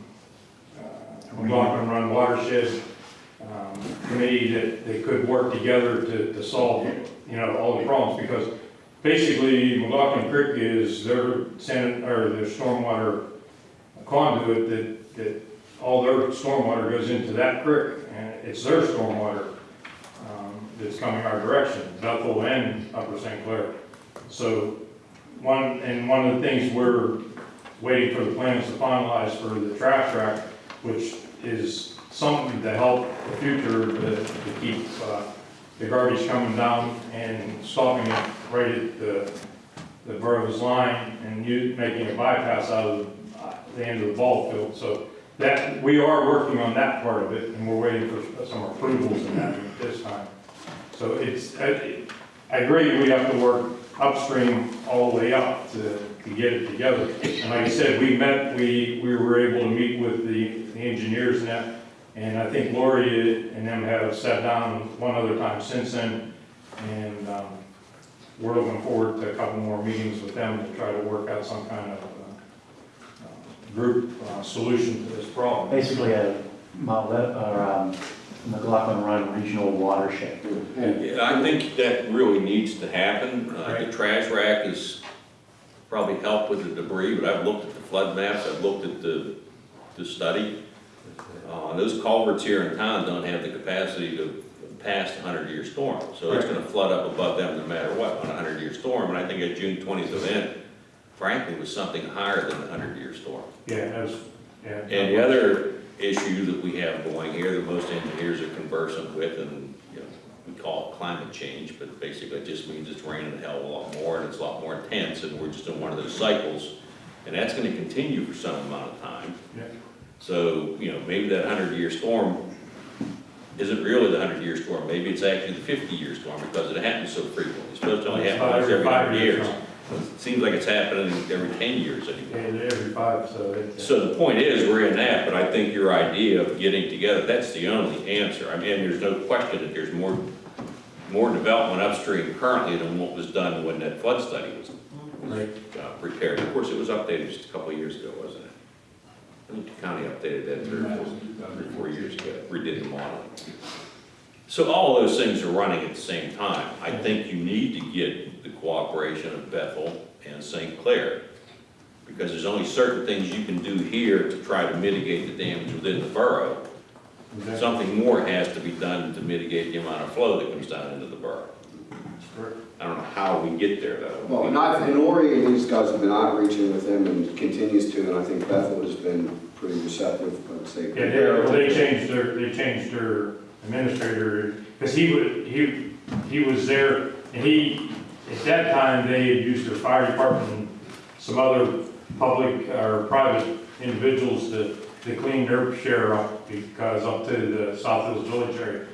uh, and run watershed, um, committee that, that could work together to, to solve, you know, all the problems, because basically McLaughlin Creek is their or their stormwater conduit that, that all their stormwater goes into that creek, and it's their stormwater, um, that's coming our direction, Bethel and Upper St. Clair. So, one, and one of the things we're waiting for the plans to finalize for the trash track, which is something to help the future to, to keep, uh, the garbage coming down and stopping it right at the, the borough's line and you, making a bypass out of the end of the ball field. So that, we are working on that part of it and we're waiting for some approvals in that at this time. So it's, I, I agree, we have to work upstream all the way up to, to get it together. And like I said, we met, we, we were able to meet with the, the engineers and that, and I think Lori and them have sat down one other time since then, and, um, we're looking forward to a couple more meetings with them to try to work out some kind of, uh, group, uh, solution to this problem. Basically a Mount, Le- or, um, McLaughlin Run Regional Watershed. Yeah, I think that really needs to happen. Uh, The trash rack has probably helped with the debris, but I've looked at the flood maps, I've looked at the, the study. Uh, Those culverts here in town don't have the capacity to pass a hundred-year storm, so it's gonna flood up above them no matter what on a hundred-year storm. And I think a June twentieth event, frankly, was something higher than a hundred-year storm. Yeah, yeah. And the other issue that we have going here, that most engineers are conversant with, and, you know, we call it climate change, but basically it just means it's raining a hell of a lot more, and it's a lot more intense, and we're just in one of those cycles, and that's gonna continue for some amount of time. Yeah. So, you know, maybe that hundred-year storm isn't really the hundred-year storm, maybe it's actually the fifty-year storm, because it happens so frequently. It's supposed to only happen once every five hundred years. It seems like it's happening every ten years anymore. Yeah, every five, so it's. So the point is, we're in that, but I think your idea of getting together, that's the only answer. I mean, there's no question that there's more, more development upstream currently than what was done when that flood study was was, uh, prepared. Of course, it was updated just a couple of years ago, wasn't it? I think the county updated that three or four, three or four years ago, redid the model. So all of those things are running at the same time. I think you need to get the cooperation of Bethel and St. Clair. Because there's only certain things you can do here to try to mitigate the damage within the borough. Something more has to be done to mitigate the amount of flow that comes down into the borough. I don't know how we get there, though. Well, and I've, and Ori and these guys have been outreaching with him and continues to, and I think Bethel has been pretty receptive, I'd say. Yeah, they, they changed their, they changed their administrator, because he would, he, he was there, and he, at that time, they had used their fire department and some other public or private individuals to, to clean their share up, because up to the South Hills Village area.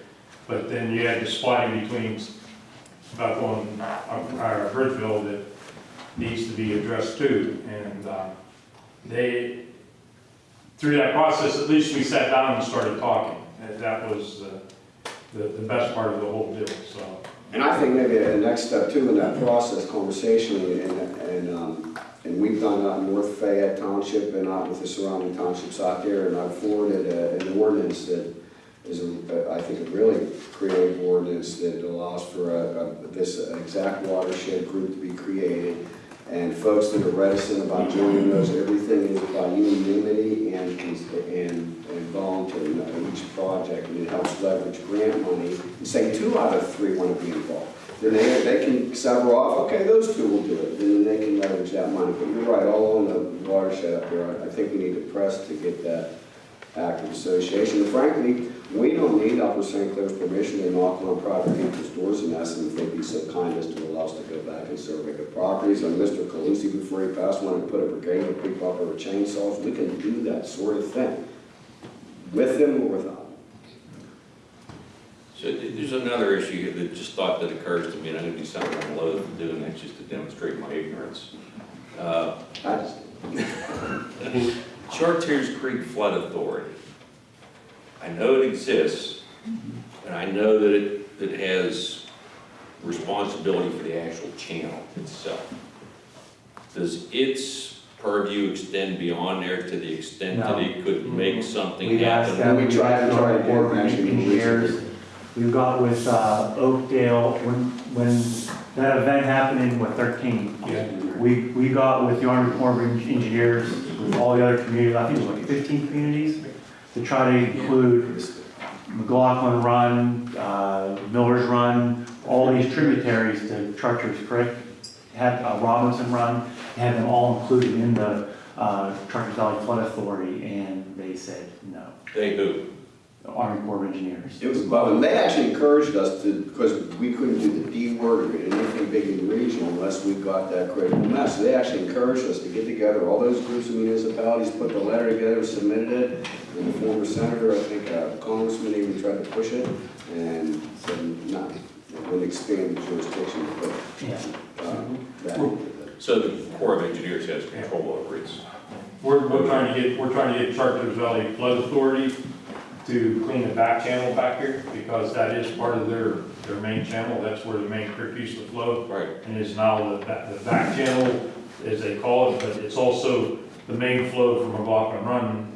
But then you had the splitting between Bethel and, uh, Bridgeville that needs to be addressed too, and, uh, they, through that process, at least we sat down and started talking. And that was uh, the, the best part of the whole deal, so. And I think maybe a next step too in that process conversationally, and, and, um, and we've done that in North Fayette Township and out with the surrounding townships out there, and I've forwarded a- an ordinance that is, a- I think, a really creative ordinance that allows for a, a, this exact watershed group to be created. And folks that are reticent about joining those, everything is by unanimity and, and, and voluntary in each project, and it helps leverage grant money. And say two out of three want to be involved. Then they, they can sever off, okay, those two will do it, and then they can leverage that money. But you're right, all on the watershed up there, I think we need to press to get that active association. And frankly, we don't need Upper St. Clair's permission to knock on private people's doors in essence if they'd be so kind as to allow us to go back and survey the properties. And Mr. Calusi, before he passed, wanted to put a brigade of people up with chainsaws. We can do that sort of thing, with them or without them. So there's another issue here that just thought that occurs to me, and I'm gonna do something I'm loath to do, and that's just to demonstrate my ignorance. Uh, I just, Chartiers Creek Flood Authority. I know it exists, and I know that it, that it has responsibility for the actual channel itself. Does its purview extend beyond there to the extent that it could make something We've asked happen? them, We tried to- tried to get Corps of actually engineers. We've got with uh, Oakdale, when, when that event happened in, what, thirteen? We, we got with the Army Corps of Engineers, with all the other communities, I think it was like fifteen communities, to try to include McLaughlin Run, uh, Miller's Run, all these tributaries to Chartiers Creek, had uh, Robinson Run, had them all included in the uh, Chartiers Valley Flood Authority, and they said no. They do. The Army Corps of Engineers. It was, well, they actually encouraged us to, because we couldn't do the D word or anything big in the regional unless we got that critical mass. So they actually encouraged us to get together, all those groups of municipalities, put the letter together, submitted it. And the former senator, I think, a congressman even tried to push it and said, no, it would expand the jurisdiction, but, Yeah. uh, that So the Corps of Engineers has control over it. We're, we're trying to get, we're trying to get Chartiers Valley Flood Authority to clean the back channel back here, because that is part of their, their main channel, that's where the main creek used to flow. Right. And is now the, back- the back channel, as they call it, but it's also the main flow from McLaughlin Run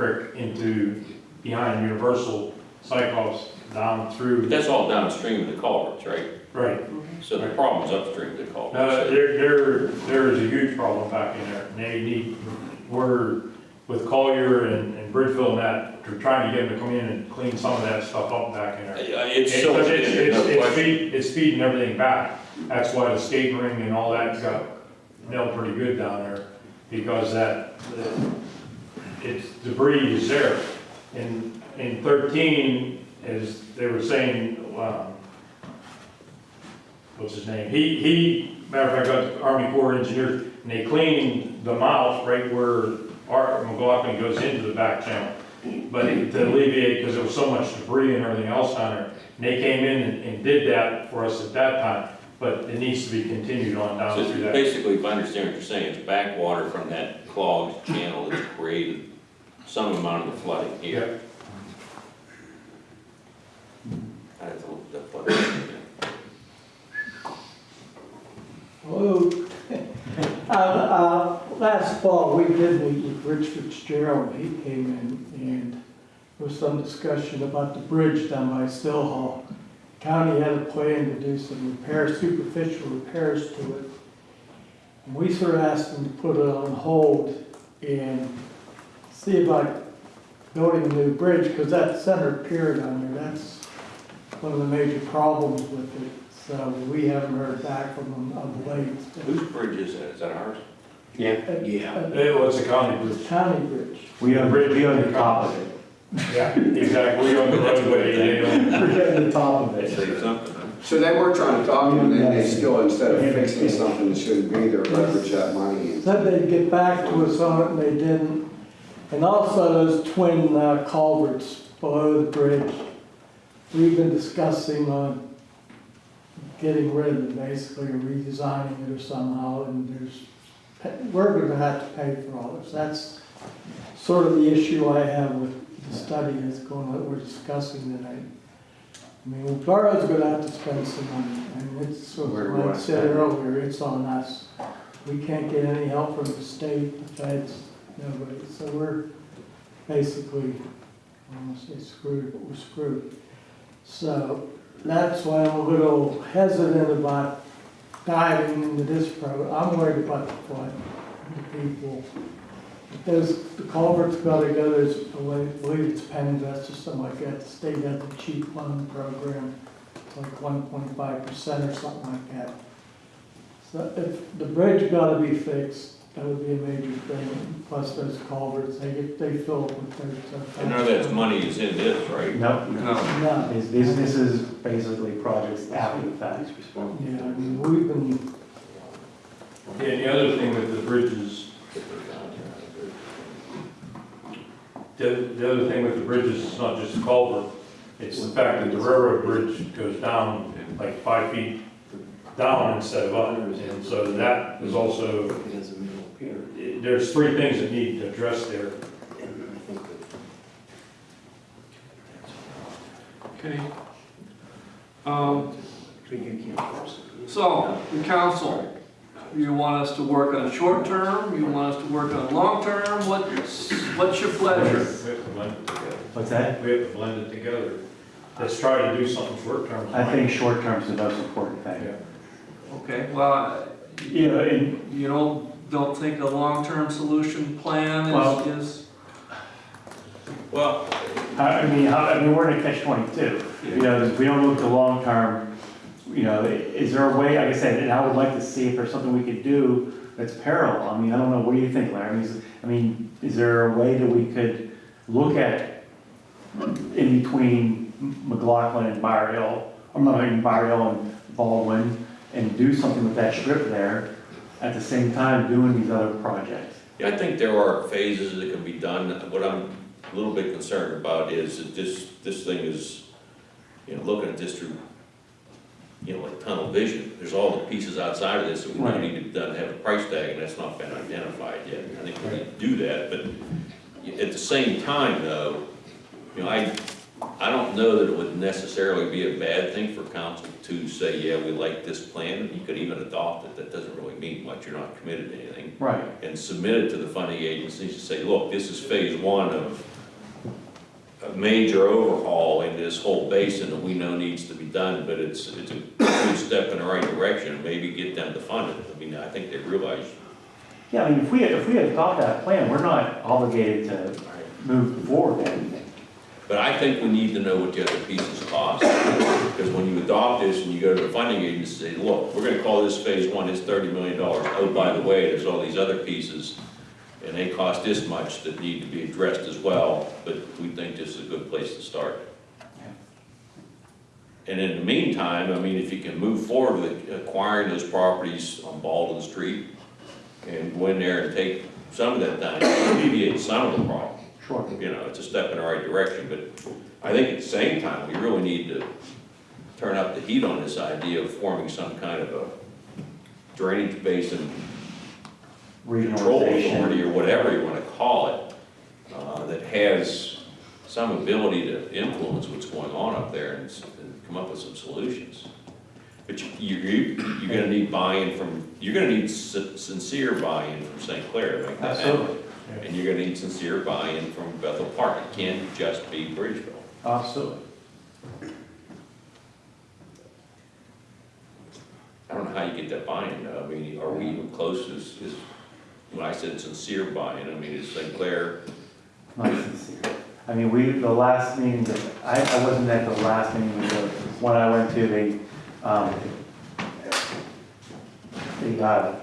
Creek into behind Universal Cyclops down through. But that's all downstream of the culverts, right? Right. So the problem's upstream of the No, culverts. there, there, there is a huge problem back in there, and they need, we're, with Collier and, and Bridgeville and that, we're trying to get them to come in and clean some of that stuff up back in there. Uh, It's so, it's, it's, no it's feed, it's feeding everything back, that's why the skating ring and all that got nailed pretty good down there, because that, the- it's debris is there. In, in thirteen, as they were saying, um, what's his name? He, he, matter of fact, got the Army Corps of Engineers, and they cleaned the mouth right where our McLaughlin goes into the back channel. But to alleviate, because there was so much debris and everything else down there, and they came in and, and did that for us at that time, but it needs to be continued on down So through that. basically, if I understand what you're saying, it's backwater from that clogged channel that's created some amount of the flooding here. I don't know, the flooding. Hello. Uh, uh, Last fall, we did meet with Rich Fitzgerald, he came in, and there was some discussion about the bridge down by Still Hall. County had a plan to do some repairs, superficial repairs to it. And we sort of asked them to put it on hold and see about building a new bridge, because that center pier down there, that's one of the major problems with it. So we haven't heard back from them of late. Whose bridge is that? Is that ours? Yeah. Yeah. It was a county bridge. County bridge. We own, we own the top of it. Yeah, exactly, we own the roadway, they own. We're at the top of it. Say something. So they were trying to talk to them, and they still, instead of fixing something that shouldn't be there, leverage that money. and- Said they'd get back to us on it, and they didn't. And also those twin uh, culverts below the bridge. We've been discussing on getting rid of it, basically, or redesigning it or somehow, and there's, we're gonna have to pay for all this. That's sort of the issue I have with the study that's going, on that we're discussing tonight. I mean, Borough's gonna have to spend some money, and it's, sort of Where do we like I said earlier, it's on us. We can't get any help from the state, the feds, nobody, so we're basically, I don't wanna say screwed, but we're screwed. So, that's why I'm a little hesitant about diving into this program. I'm worried about the flood, the people. There's, the culvert's go, there's, I believe it's PENNVEST or something like that, the state has a cheap loan program, it's like one point five percent or something like that. So if the bridge gotta be fixed, that would be a major thing, plus those culverts, they get, they fill up with thirty. I know that money is in this, right? No, No, this, this this is basically projects after the fact. yeah, I mean, we've been, Yeah, and the other thing with the bridges, the, the other thing with the bridges is not just the culvert, it's the fact that the railroad bridge goes down like five feet down instead of up, and so that is also, there's three things that need addressed there. Okay. Um, So, the council, You want us to work on short term, you want us to work on long term, what's, what's your pleasure? We have to blend it together. What's that? We have to blend it together. Let's try to do something short term. I think short term is the most important thing. Yeah. Okay, well, You know, and you don't, don't think a long-term solution plan Well- is, is, Well, I I mean, how, I mean, we're in a catch twenty-two. You know, if we don't look to long term, you know, is there a way, like I said, and I would like to see if there's something we could do that's parallel. I mean, I don't know, what do you think, Larry? I mean, is- I mean, is there a way that we could look at in between McLaughlin and Bower Hill, or not even Bower Hill and Baldwin, and do something with that strip there, at the same time doing these other projects? Yeah, I think there are phases that can be done. What I'm a little bit concerned about is that this, this thing is, you know, looking at this through, you know, like tunnel vision. There's all the pieces outside of this that we Right. need to be done, have a price tag, and that's not been identified yet. I think we need to do that, but at the same time, though, you know, I, I don't know that it would necessarily be a bad thing for council to say, yeah, we like this plan. You could even adopt it. That doesn't really mean much. You're not committed to anything Right. and submit it to the funding agencies to say, look, this is phase one of a major overhaul in this whole basin that we know needs to be done, but it's, it's a good step in the right direction, maybe get them to fund it. I mean, I think they realize, Yeah, I mean, if we, if we adopt that plan, we're not obligated to move forward anything. But I think we need to know what the other pieces cost. Because when you adopt this and you go to the funding agency, and say, look, we're gonna call this phase one, it's thirty million dollars. Oh, by the way, there's all these other pieces, and they cost this much that need to be addressed as well, but we think this is a good place to start. And in the meantime, I mean, if you can move forward with acquiring those properties on Baldwin Street and go in there and take some of that down, alleviate some of the problem. Sure. You know, it's a step in the right direction, but I think at the same time, we really need to turn up the heat on this idea of forming some kind of a drainage basin control authority or whatever you wanna call it, uh, that has some ability to influence what's going on up there and, and come up with some solutions. But you, you, you- you're gonna need buy-in from, you're gonna need sincere buy-in from St. Clair to make that happen. And you're gonna need sincere buy-in from Bethel Park, it can't just be Bridgeville. absolutely. I don't know how you get that buy-in, though. I mean, are we even close, is, is, when I said sincere buy-in, I mean, is St. Clair Not sincere. I mean, we, the last meeting, that I, I wasn't at the last meeting, but the one I went to, they, um, they, uh,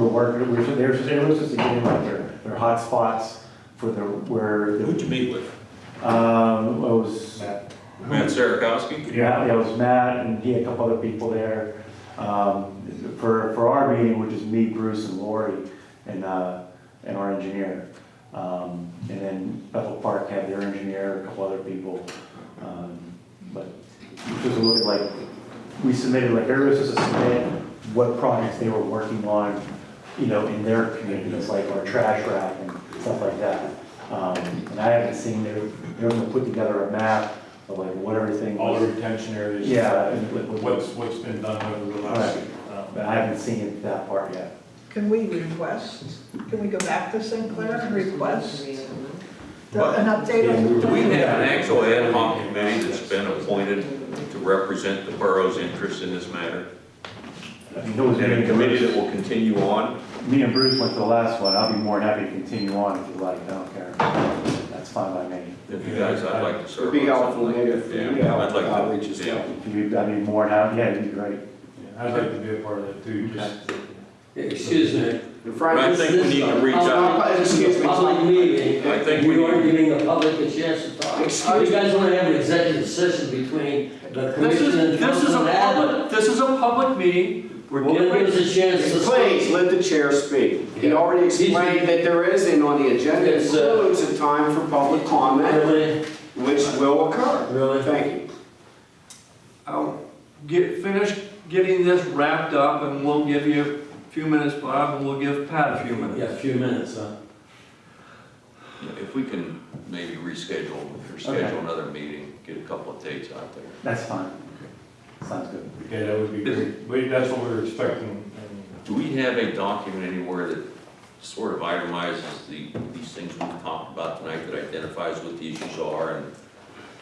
were working, we were, they were, they were supposed to get in like their, their hot spots for the, where, the, Who'd you meet with? um, it was, Matt Sarakowski? yeah, yeah, it was Matt, and he had a couple other people there. Um, for, for our meeting, which is me, Bruce, and Lori, and, uh, and our engineer. Um, and then Bethel Park had their engineer, a couple other people. Um, but just a look at like, we submitted, like, everybody was supposed to submit what projects they were working on, you know, in their communities, like our trash rack and stuff like that. Um, and I haven't seen, they're, they're gonna put together a map of like what everything. All the retention areas. Yeah, and what- what- What's, what's been done over the last, um, But I haven't seen it that part yet. Can we request, can we go back to St. Clair and request the- an update on the Do we plan? have an actual ad hoc committee that's been appointed to represent the borough's interest in this matter? I mean, it was And a committee and that will continue on? Me and Bruce went to the last one. I'll be more than happy to continue on if you like. I don't care. That's fine by me. If you guys, I'd like to serve. It'd be on helpful, something like maybe, if Yeah, you help I'd like to- outreach as yeah. well. If you, I'd be more than happy, yeah, it'd be great. I'd like to be a part of that too, just. Excuse me. And But I Frank, think we need to reach out. Uh, excuse me. Public meeting, I think we we are need- giving the public a chance to talk. Excuse You guys wanna have an executive session between the This commission is, and this is council a and public, this is a public meeting, we're Well, then give giving, us a chance to Please, speak. let the chair speak. He already explained that there is, and on the agenda It's, uh, includes a time for public comment, Really, which will occur. really? Thank you. I'll get, finish getting this wrapped up, and we'll give you a few minutes, Bob, and we'll give Pat a few minutes. Yeah, a few minutes, huh? If we can maybe reschedule or Okay. schedule another meeting, get a couple of dates out there. That's fine. Sounds good. Okay, that would be great. We, that's what we were expecting, Do we have a document anywhere that sort of itemizes the, these things we've talked about tonight that identifies what the issues are and,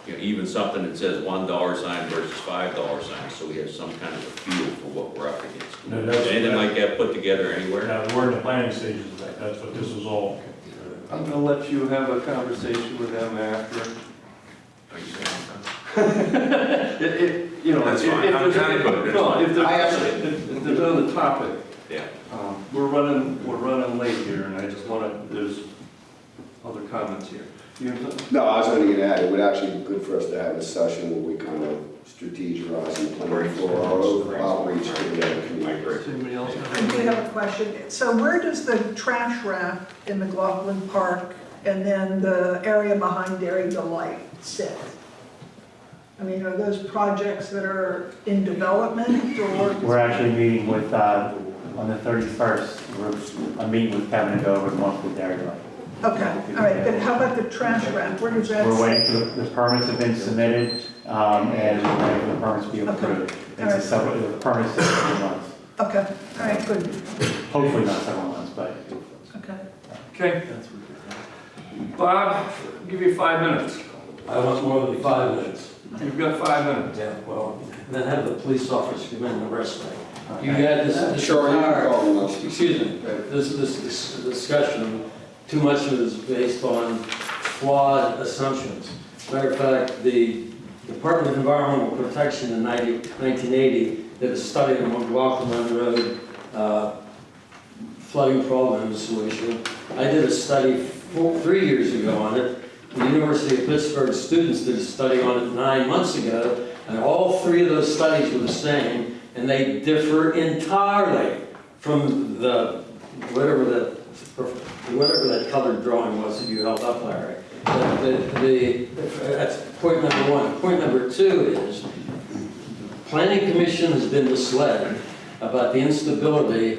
you know, even something that says one dollar sign versus five dollar sign, so we have some kind of a feel for what we're up against? No, that's- Is Anything like that put together anywhere? Yeah, we're in the planning stages of that, that's what this is all. I'm gonna let you have a conversation with them after. Are you saying? It, it, you know, That's if, if fine. I'm there's, kinda good. That's no, fine. if there's, I actually- if if there's on the topic, Yeah. um, we're running, we're running late here, and I just wanna, there's other comments here. You have something? No, I was only gonna add, it would actually be good for us to have a session where we kind of strategize and plan for our own outreach to the other communities. Does anybody else I have? do have a question. So where does the trash rack in McLaughlin Park and then the area behind Dairy Delight sit? I mean, are those projects that are in development or? We're actually meeting with, uh, on the 31st, we're, I'm meeting with Kevin to go over the monthly dairy life. Okay, all right, but how about the trash rack? Where does that sit? We're waiting for, the the permits have been submitted, um, and we're waiting for the permits to be approved. It's a several, the permits take several months, Okay, all right, good, hopefully not several months, but okay. Okay. Bob, give you five minutes. I want more than five minutes. You've got five minutes. Yeah, well, then have the police officer come in and arrest me. You had this, this Sure, you can entire- call them excuse me, this, this, this discussion, too much of it is based on flawed assumptions. Matter of fact, the Department of Environmental Protection in 90 1980 did a study on McLaughlin Road uh, flooding problem and solution. I did a study four, three years ago on it. The University of Pittsburgh students did a study on it nine months ago, and all three of those studies were the same, and they differ entirely from the, whatever the, whatever that colored drawing was that you held up, Larry. The, the, that's point number one. Point number two is, planning commission has been misled about the instability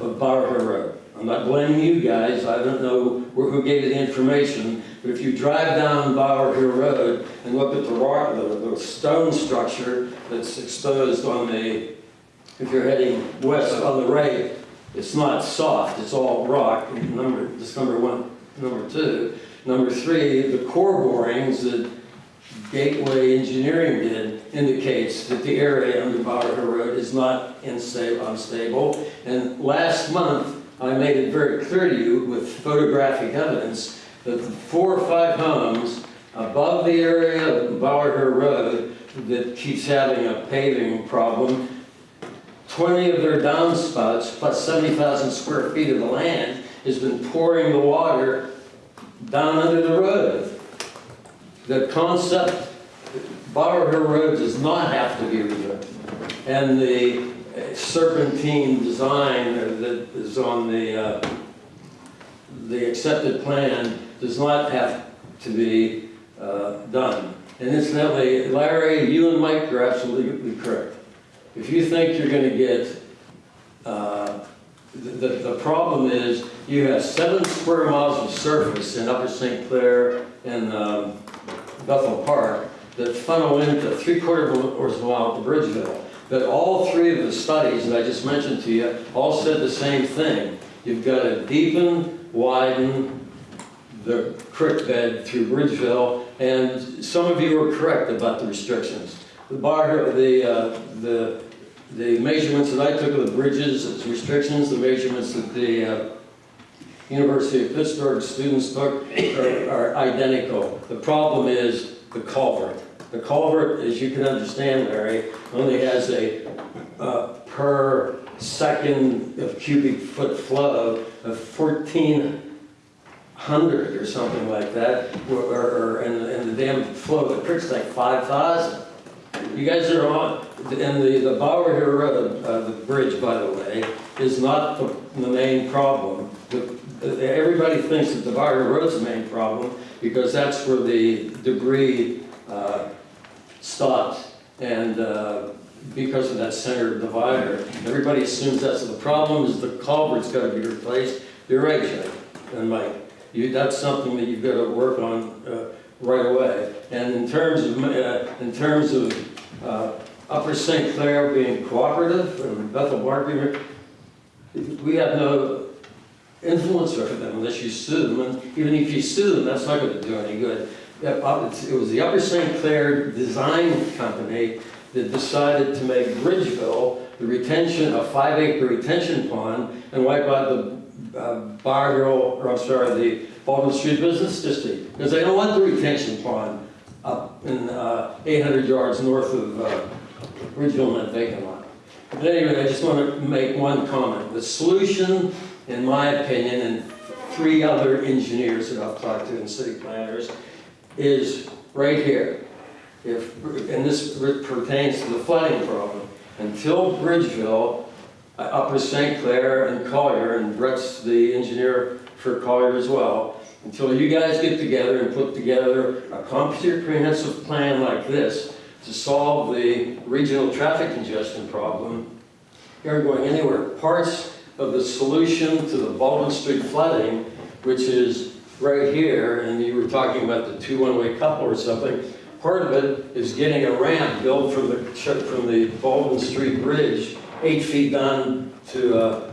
of Hill Road. I'm not blaming you guys, I don't know who gave you the information, but if you drive down Bower Hill Road and look at the rock, the, the stone structure that's exposed on the, if you're heading west on the right, it's not soft, it's all rock, number, that's number one. Number two, number three, the core borings that Gateway Engineering did indicates that the area under Bower Hill Road is not unstable. And last month, I made it very clear to you with photographic evidence that the four or five homes above the area of Bower Road that keeps having a paving problem, 20 of their downspouts plus 70,000 square feet of the land has been pouring the water down under the road. The concept, Bower Road does not have to be rebuilt. And the serpentine design that is on the, uh, the accepted plan does not have to be uh, done. And incidentally, Larry, you and Mike are absolutely correct. If you think you're gonna get, uh, the, the the problem is, you have seven square miles of surface in Upper St. Clair and um, Bethel Park that funnel into three quarter of a mile to Bridgeville. But all three of the studies that I just mentioned to you all said the same thing. You've got to deepen, widen the creek bed through Bridgeville, and some of you were correct about the restrictions. The bar, the, uh, the, the measurements that I took of the bridges as restrictions, the measurements that the uh, University of Pittsburgh students took are, are identical. The problem is the culvert. The culvert, as you can understand, Larry, only has a uh, per second of cubic foot flow of 1,400 or something like that, or, or, and, and the damn flow of the creek's like 5,000. You guys are on, and the, the Bower Hill Road, uh, the bridge, by the way, is not the, the main problem. The, everybody thinks that the Bower Road's the main problem, because that's where the debris, uh, stopped, and, uh, because of that center divider, everybody assumes that's the problem, is the culvert's gotta be replaced. You're right, Jay, and Mike, you, that's something that you've gotta work on, uh, right away. And in terms of, uh, in terms of, uh, Upper St. Clair being cooperative, and Bethel being, we have no influence over them unless you sue them, and even if you sue them, that's not gonna do any good. Uh, It was the Upper St. Clair Design Company that decided to make Bridgeville the retention, a five acre retention pond, and wipe out the uh, Bar or I'm sorry, the Baldwin Street Business District, because they don't want the retention pond up in uh, 800 yards north of uh, Bridgeville and vacant lot. But anyway, I just want to make one comment. The solution, in my opinion, and three other engineers that I've talked to and city planners, is right here. If, and this pertains to the flooding problem. Until Bridgeville, Upper St. Clair and Collier, and Brett's the engineer for Collier as well, until you guys get together and put together a comprehensive plan like this to solve the regional traffic congestion problem, you aren't going anywhere. Parts of the solution to the Baldwin Street flooding, which is right here, and you were talking about the two one-way couple or something, part of it is getting a ramp built from the, from the Baldwin Street Bridge, eight feet down to, uh,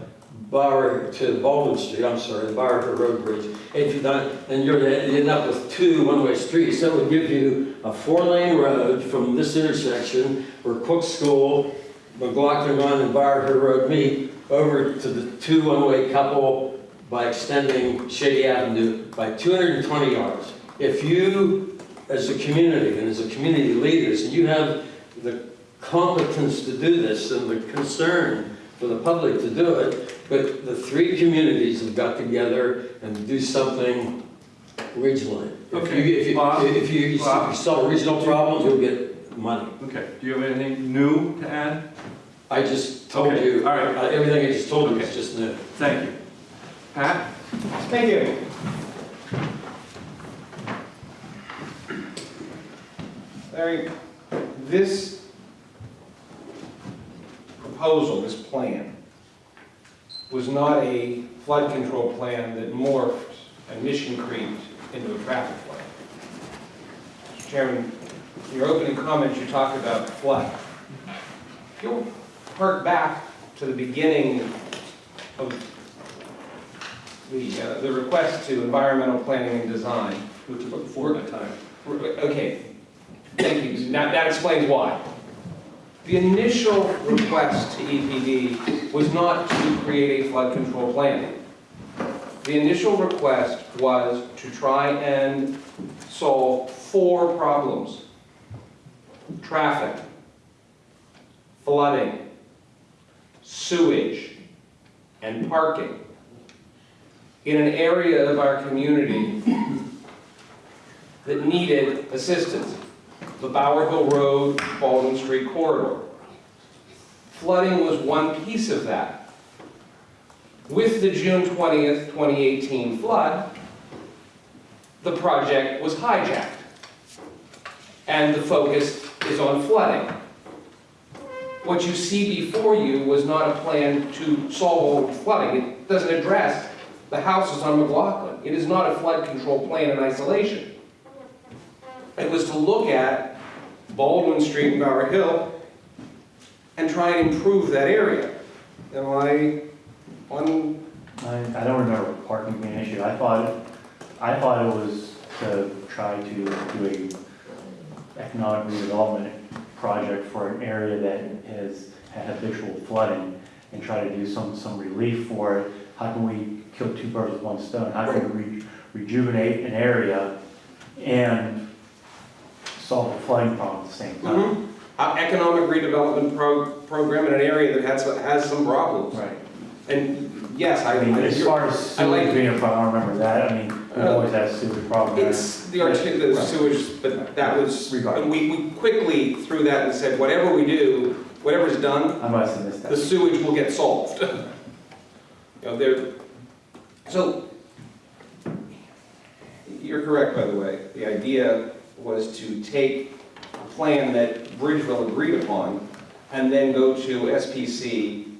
Bar, to Baldwin Street, I'm sorry, the Bower Hill Road Bridge, eight feet down, and you're end up with two one-way streets. That would give you a four-lane road from this intersection where Cook School, McLaughlin Run, and Bower Hill Road meet, over to the two one-way couple by extending Shady Avenue by 220 yards. If you, as a community and as a community leaders, and you have the competence to do this and the concern for the public to do it, but the three communities have got together and do something regionally. If you- Okay, If you, Bob? if you, if you Bob? solve regional problems, you'll get money. Okay, do you have anything new to add? I just told Okay, you, all right. uh, everything I just told you is Okay. just new. Thank you. Pat? Thank you. Larry, this proposal, this plan, was not a flood control plan that morphed and mission creeped into a traffic plan. Mr. Chairman, in your opening comments, you talked about flood. If you'll hark back to the beginning of the, uh, the request to environmental planning and design. Which is my time. Okay, thank you. Now, that explains why. The initial request to EPD was not to create a flood control plan. The initial request was to try and solve four problems. Traffic, flooding, sewage, and parking in an area of our community that needed assistance, the Bower Hill Road, Baldwin Street corridor. Flooding was one piece of that. With the June 20th, 2018 flood, the project was hijacked. And the focus is on flooding. What you see before you was not a plan to solve flooding. It doesn't address the houses on McLaughlin. It is not a flood control plan in isolation. It was to look at Baldwin Street and Bower Hill and try and improve that area. Am I on, I, I don't remember parking being an issue. I thought, I thought it was to try to do a economic redevelopment project for an area that has had habitual flooding and try to do some, some relief for it. How can we kill two birds with one stone? How can we re- rejuvenate an area and solve the flooding problem at the same time? Mhm. uh, economic redevelopment pro- program in an area that has, has some problems? Right. And yes, I, I mean, as far as I like- sewage being a problem, I don't remember that. I mean, we Uh, always had a sewage problem. there. It's the arti- the Right. sewage, but that was, Regardless. and we, we quickly threw that and said, whatever we do, whatever's done, I must have missed the sewage will get solved. You know, there, so, you're correct, by the way. The idea was to take a plan that Bridgeville agreed upon and then go to SPC,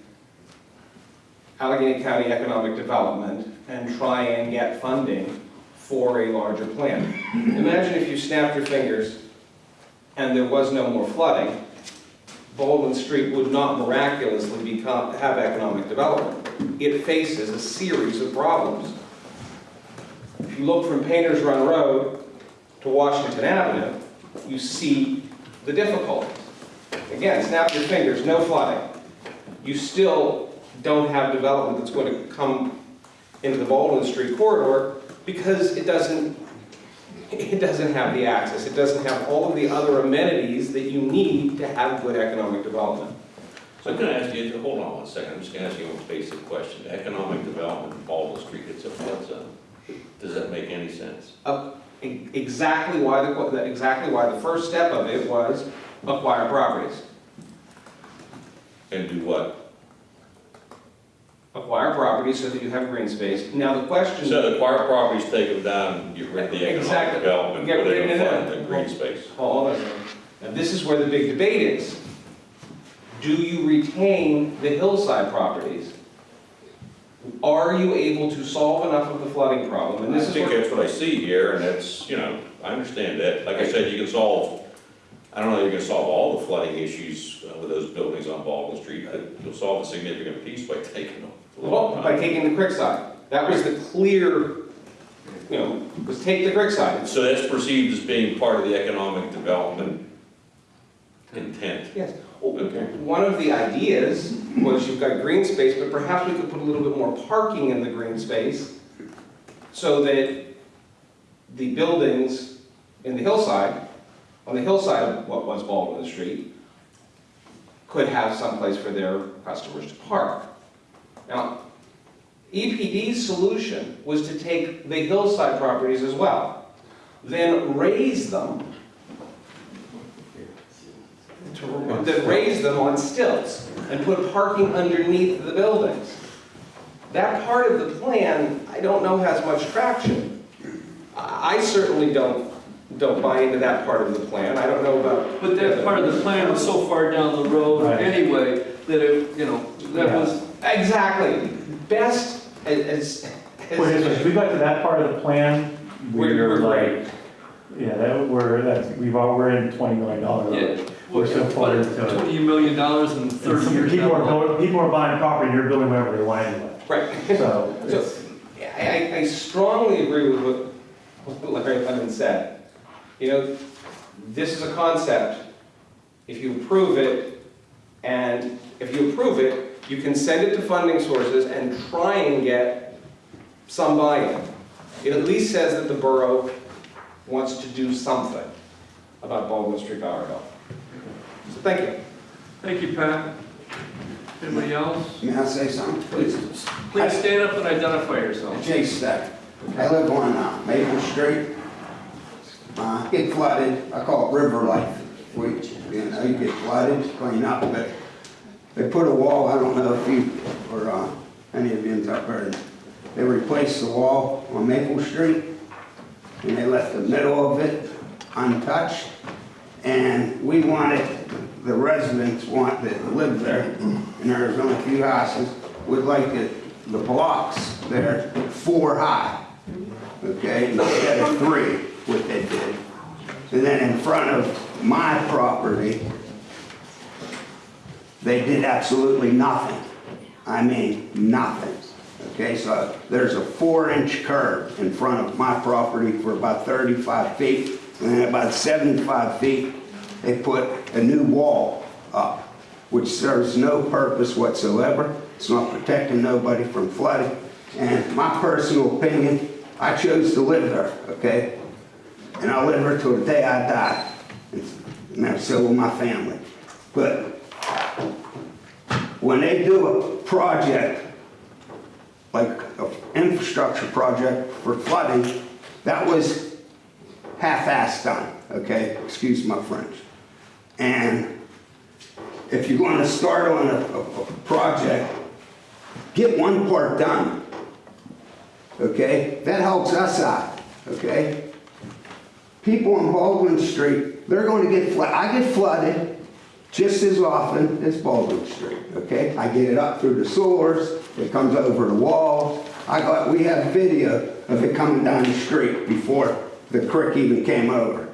Allegheny County Economic Development, and try and get funding for a larger plan. Imagine if you snapped your fingers and there was no more flooding, Baldwin Street would not miraculously become, have economic development. It faces a series of problems. If you look from Painters Run Road to Washington Avenue, you see the difficulties. Again, snap your fingers, no flooding. You still don't have development that's going to come into the Baldwin Street corridor because it doesn't, it doesn't have the access. It doesn't have all of the other amenities that you need to have good economic development. So I'm gonna ask you, hold on one second, I'm just gonna ask you a basic question. Economic development in Baldwin Street, it's a flood zone. Does that make any sense? Uh, Exactly why, the exactly why the first step of it was acquire properties. And do what? Acquire properties so that you have green space. Now, the question. So acquire properties, take them down, and get rid of the economic Exactly. development, Get put in of front it. of the green space. Hold on. Now, this is where the big debate is. Do you retain the hillside properties? Are you able to solve enough of the flooding problem? And I this is think where, that's what I see here, and that's, you know, I understand that. Like I said, you can solve, I don't know if you can solve all the flooding issues uh, with those buildings on Baldwin Street, but you'll solve a significant piece by taking them. well, by taking the creek side. That was the clear, you know, was take the creek side. So that's perceived as being part of the economic development intent. Yes. Okay. One of the ideas was you've got green space, but perhaps we could put a little bit more parking in the green space so that the buildings in the hillside, on the hillside of what was Baldwin Street, could have someplace for their customers to park. Now, EPD's solution was to take the hillside properties as well, then raise them that raise them on stilts and put parking underneath the buildings. That part of the plan, I don't know has much traction. I I certainly don't, don't buy into that part of the plan. I don't know about. But that part of the plan was so far down the road Right. anyway, that it, you know, that Yeah. was, Exactly. Best as, as. Wait, if we got to that part of the plan, We're- we're we're great. like, yeah, that, we're, that's, we've all, we're in twenty million dollar. yeah. We're so far into it. Twenty million dollars in thirty years. People down are, the line. building- people are buying property, and you're building whatever they want anyway. Right. So, So, it's, I, I- I strongly agree with what, what Larry Lennon said. You know, this is a concept, if you approve it, and if you approve it, you can send it to funding sources and try and get some buy-in. It at least says that the borough wants to do something about Baldwin Street, Bower Hill. So thank you. Thank you, Pat. Anybody else? May I say something, please? Please stand up and identify yourself. Jay Stack. I live on uh, Maple Street. Uh, Get flooded, I call it river life. We, you know, you get flooded, clean up, but they put a wall, I don't know if you, or uh, any of you up there, they replaced the wall on Maple Street, and they left the middle of it untouched. And we wanted, the residents want that live there, and there's only a few houses, would like the, the blocks there four high, okay, instead of three, what they did. And then in front of my property, they did absolutely nothing. I mean, nothing. Okay, so there's a four-inch curb in front of my property for about 35 feet, and about 75 feet, they put a new wall up, which serves no purpose whatsoever. It's not protecting nobody from flooding. And my personal opinion, I chose to live there, okay? And I'll live there till the day I die. And so will my family. But when they do a project, like an infrastructure project for flooding, that was half-assed done, okay? Excuse my French. And if you're going to start on a, a, a project, get one part done, okay? That helps us out, okay? People on Baldwin Street, they're going to get flooded. I get flooded just as often as Baldwin Street, okay? I get it up through the sewers, it comes over the wall. I got, we have video of it coming down the street before the creek even came over,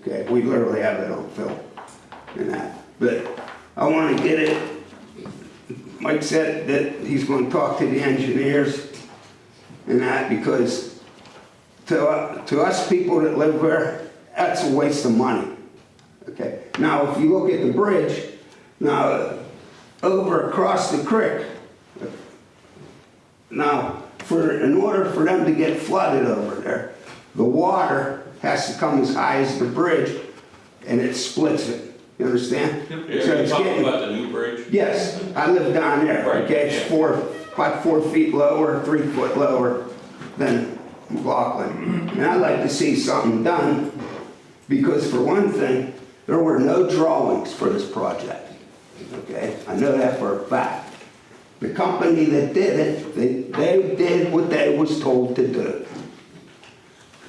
okay? We literally have it on film and that. But I want to get it, Mike said that he's going to talk to the engineers and that because to, uh, to us people that live there, that's a waste of money. Okay, now if you look at the bridge, now over across the creek, now for, in order for them to get flooded over there, the water has to come as high as the bridge and it splits it. You understand? So Are you it's talking getting- about the new bridge? Yes, I live down there, Right, okay, it's yeah. four, about four feet lower, three foot lower than McLaughlin. And I'd like to see something done, because for one thing, there were no drawings for this project, okay? I know that for a fact. The company that did it, they, they did what they was told to do.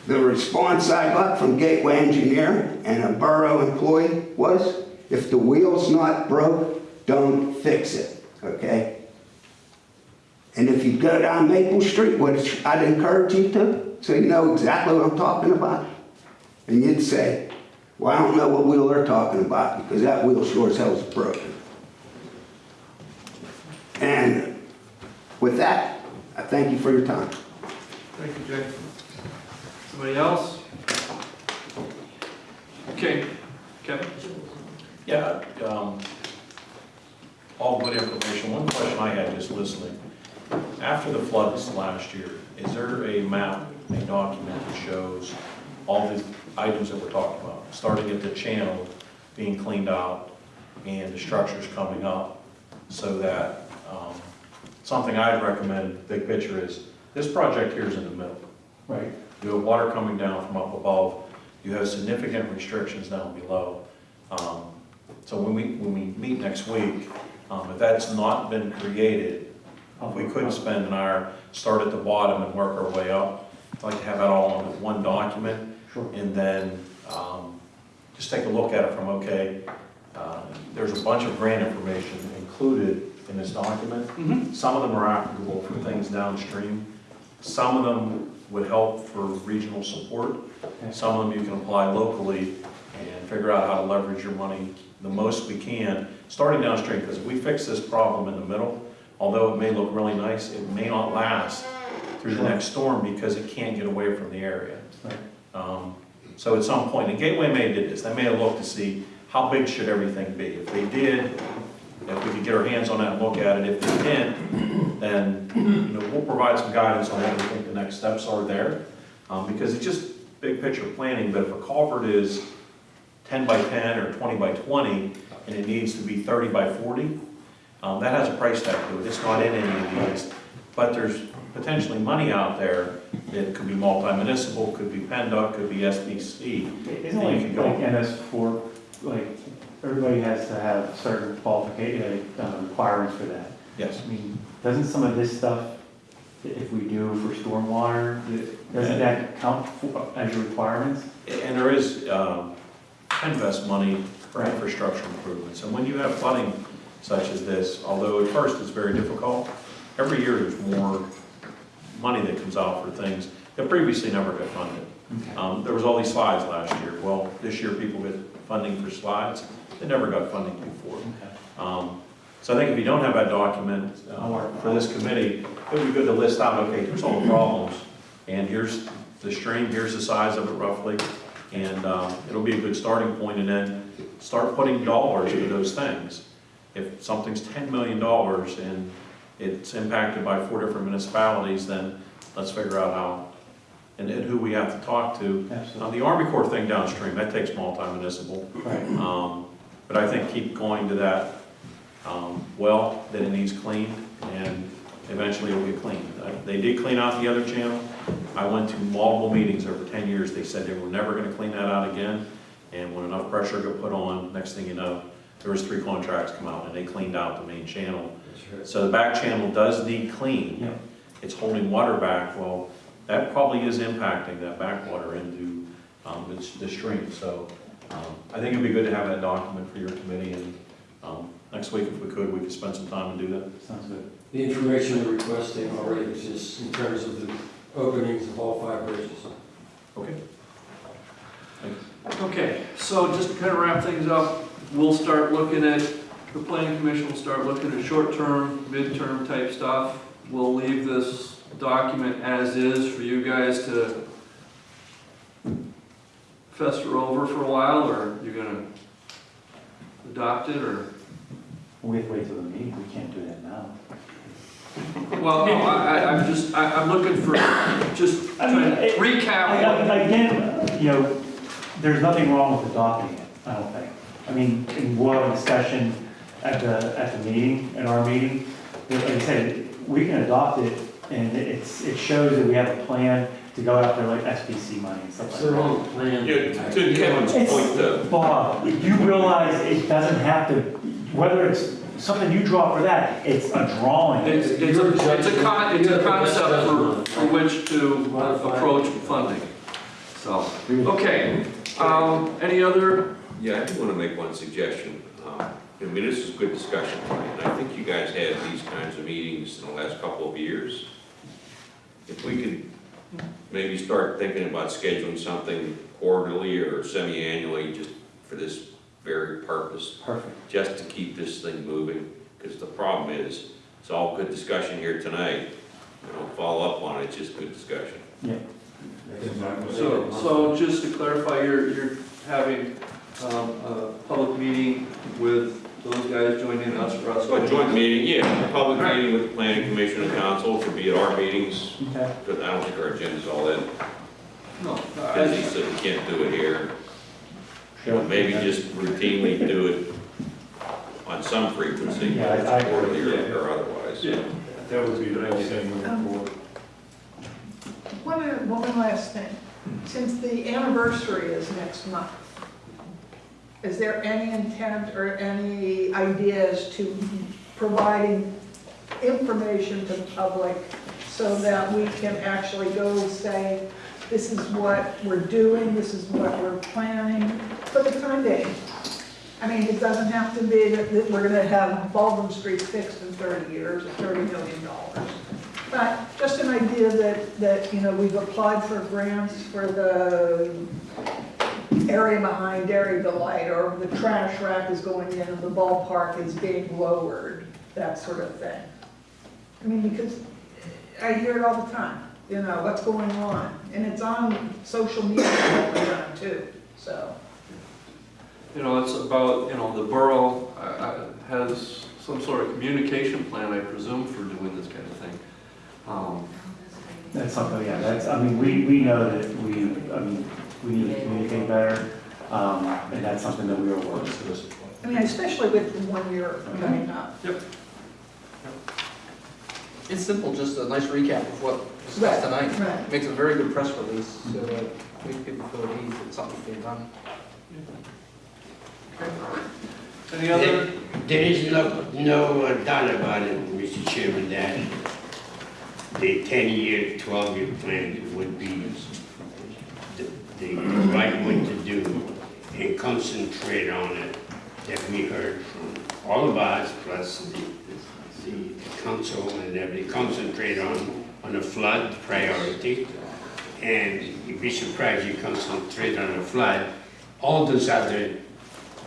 The response I got from Gateway Engineer and a borough employee was, if the wheel's not broke, don't fix it, okay? And if you go down Maple Street, which I'd encourage you to, so you know exactly what I'm talking about, and you'd say, well, I don't know what wheel they're talking about, because that wheel sure as hell's broken. And with that, I thank you for your time. Thank you, Jay. Somebody else? Okay, Kevin? Yeah, um, all good information. One question I had just listening. After the floods last year, is there a map, a document that shows all the items that we're talking about? Starting at the channel being cleaned out and the structures coming up so that, um, something I'd recommend, big picture is, this project here is in the middle. Right. You have water coming down from up above, you have significant restrictions down below. Um, So when we, when we meet next week, um, if that's not been created, we couldn't spend an hour, start at the bottom and work our way up. I'd like to have that all on one document, Sure. and then um, just take a look at it from, okay, uh, there's a bunch of grant information included in this document. Mm-hmm. Some of them are applicable for things downstream. Some of them would help for regional support. Some of them you can apply locally and figure out how to leverage your money the most we can, starting downstream, because if we fix this problem in the middle, although it may look really nice, it may not last through the next storm because it can't get away from the area. Right. Um, So at some point, and Gateway may have did this, they may have looked to see how big should everything be. If they did, if we could get our hands on that and look at it, if we can't, then, you know, we'll provide some guidance on what we think the next steps are there. Um, Because it's just big picture planning, but if a culvert is ten by ten or twenty by twenty, and it needs to be thirty by forty, um, that has a price tag to it, it's not in any of these. But there's potentially money out there, it could be multi-municipal, could be PennDOT, could be SPC. Isn't like, can go- like MS four, like, everybody has to have certain qualification, uh, requirements for that. Yes. I mean, doesn't some of this stuff, if we do for stormwater, doesn't that count for- as your requirements? And there is, um, PENNVEST money for infrastructure improvements. And when you have flooding such as this, although at first it's very difficult, every year there's more money that comes out for things that previously never got funded. Um, There was all these slides last year. Well, this year people get funding for slides. They never got funding before. Um, So I think if you don't have that document uh, for this committee, it would be good to list out, okay, here's all the problems, and here's the stream, here's the size of it roughly, and um, it'll be a good starting point, and then start putting dollars to those things. If something's ten million dollars and it's impacted by four different municipalities, then let's figure out how, and and who we have to talk to. Now, the Army Corps thing downstream, that takes multi-municipal. Right. Um, But I think keep going to that um, well, that it needs cleaned, and eventually it'll get cleaned. Uh, They did clean out the other channel. I went to multiple meetings over 10 years. They said they were never going to clean that out again. And when enough pressure got put on, next thing you know, there was three contracts come out, and they cleaned out the main channel. So the back channel does need cleaned. It's holding water back. Well, that probably is impacting that backwater into um, the the stream. So um, I think it'd be good to have that document for your committee, and um, next week, if we could, we could spend some time and do that. Sounds good. The information we're requesting already exists in terms of the openings of all five bridges. Okay. Okay, so just to kind of wrap things up, we'll start looking at the planning commission will start looking at short-term, midterm type stuff. We'll leave this document as is for you guys to fester over for a while, or you're gonna adopt it, or? We have to wait till the meeting, we can't do that now. Well, no, I, I, I'm just, I, I'm looking for, just I mean, trying to it- recap. I- Again, you know, there's nothing wrong with adopting it, I don't think. I mean, in a discussion at the, at the meeting, at our meeting. Like I said, we can adopt it, and it's, it shows that we have a plan to go after like SPC money and stuff It's like the that. wrong plan. Yeah, to Kevin's point though, Bob, you realize it doesn't have to, whether it's something you draw for that, it's a drawing. It's, it's You're a, it's a con, it's a have the best concept for, for which to approach funding. So, okay, um, any other, yeah, I do want to make one suggestion. Um, I mean, this is good discussion, and I think you guys had these kinds of meetings in the last couple of years. If we could maybe start thinking about scheduling something quarterly or semi-annually, just for this very purpose, Perfect. just to keep this thing moving, because the problem is, it's all good discussion here tonight. We don't follow up on it, it's just good discussion. Yeah. so, so just to clarify, you're, you're having, um, a public meeting with those guys joining us for us? So a joint meeting, yeah, a public meeting with the planning commission and council, could be at our meetings, Okay. but I don't think our agenda's all that No, busy, so we can't do it here. You know, Maybe just routinely do it on some frequency, Yeah, I- I it's quarterly agree. or or otherwise. yeah. That would be the best thing moving um, forward. One, one last thing. Since the anniversary is next month, is there any intent or any ideas to providing information to the public so that we can actually go say, this is what we're doing, this is what we're planning for the time being? I mean, it doesn't have to be that, that we're gonna have Baldwin Street fixed in thirty years or thirty million dollars. But just an idea that, that, you know, we've applied for grants for the area behind Dairy Delight, or the trash rack is going in and the ballpark is being lowered, that sort of thing. I mean, because I hear it all the time, you know, what's going on, and it's on social media all the time too, so. You know, it's about, you know, the borough uh, uh, has some sort of communication plan, I presume, for doing this kind of thing. Um, That's something, yeah, that's, I mean, we, we know that we, I mean, we need to communicate better, um, and that's something that we are working on. I mean, especially with the one year coming up. Yep. It's simple, just a nice recap of what was discussed tonight. Right. Makes a very good press release, so that we people feel at ease that something's being done. Okay. Any other, There there is no, no uh, doubt about it, Mr. Chairman, that the ten-year, twelve-year plan would be the, the right way to do and concentrate on it that we heard from all of us, plus the, the council and everybody, concentrate on, on a flood priority. And you'd be surprised you concentrate on a flood, all those other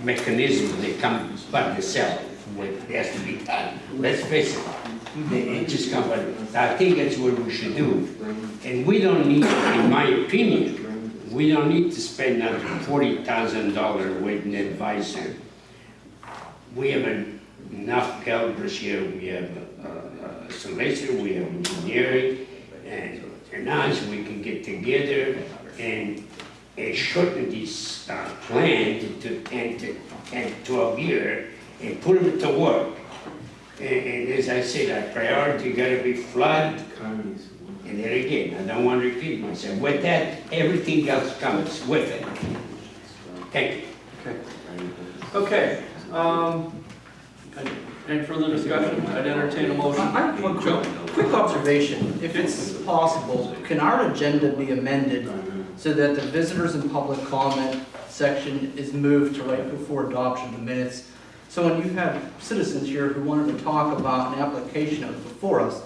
mechanisms, they come by themselves, what has to be done. Let's face it, it just come by, I think that's what we should do. And we don't need, in my opinion, we don't need to spend thousand dollar with an advisor. We have enough calibers here, we have a- a a solicitor, we have engineering, and and us, we can get together and and shorten this uh, plan to- to 10 to 10, 12 year and put them to work. And, and as I said, our priority gotta be flood. And then again, I don't want to repeat myself, with that, everything else comes with it. Thank you. okay, um, any- any further discussion? I'd entertain a motion. I have one quick, quick observation. If it's possible, can our agenda be amended so that the visitors and public comment section is moved to right before adoption of the minutes? So when you have citizens here who wanted to talk about an application that was before us,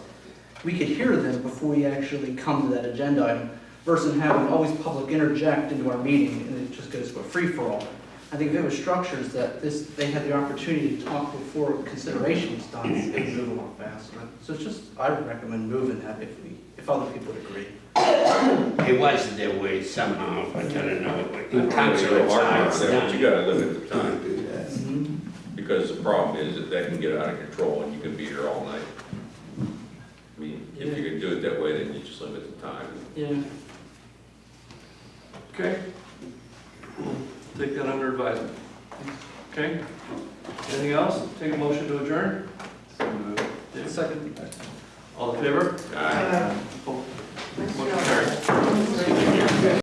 we could hear them before we actually come to that agenda item versus having always public interject into our meeting and it just goes to a free-for-all. I think if it was structures that this, they had the opportunity to talk before consideration was done, it would move a lot faster. So it's just, I would recommend moving that if we, if other people would agree. It was their way somehow, but I don't know. In terms of the time it's But you gotta limit the time, Do that. Mm-hmm. because the problem is that that can get out of control and you can be here all night. I mean, if you could do it that way, then you just limit the time. Yeah. Okay? We'll Take that under advisement. Okay? Anything else? Take a motion to adjourn? Dave? Second. All in favor? Aye. Motion carries.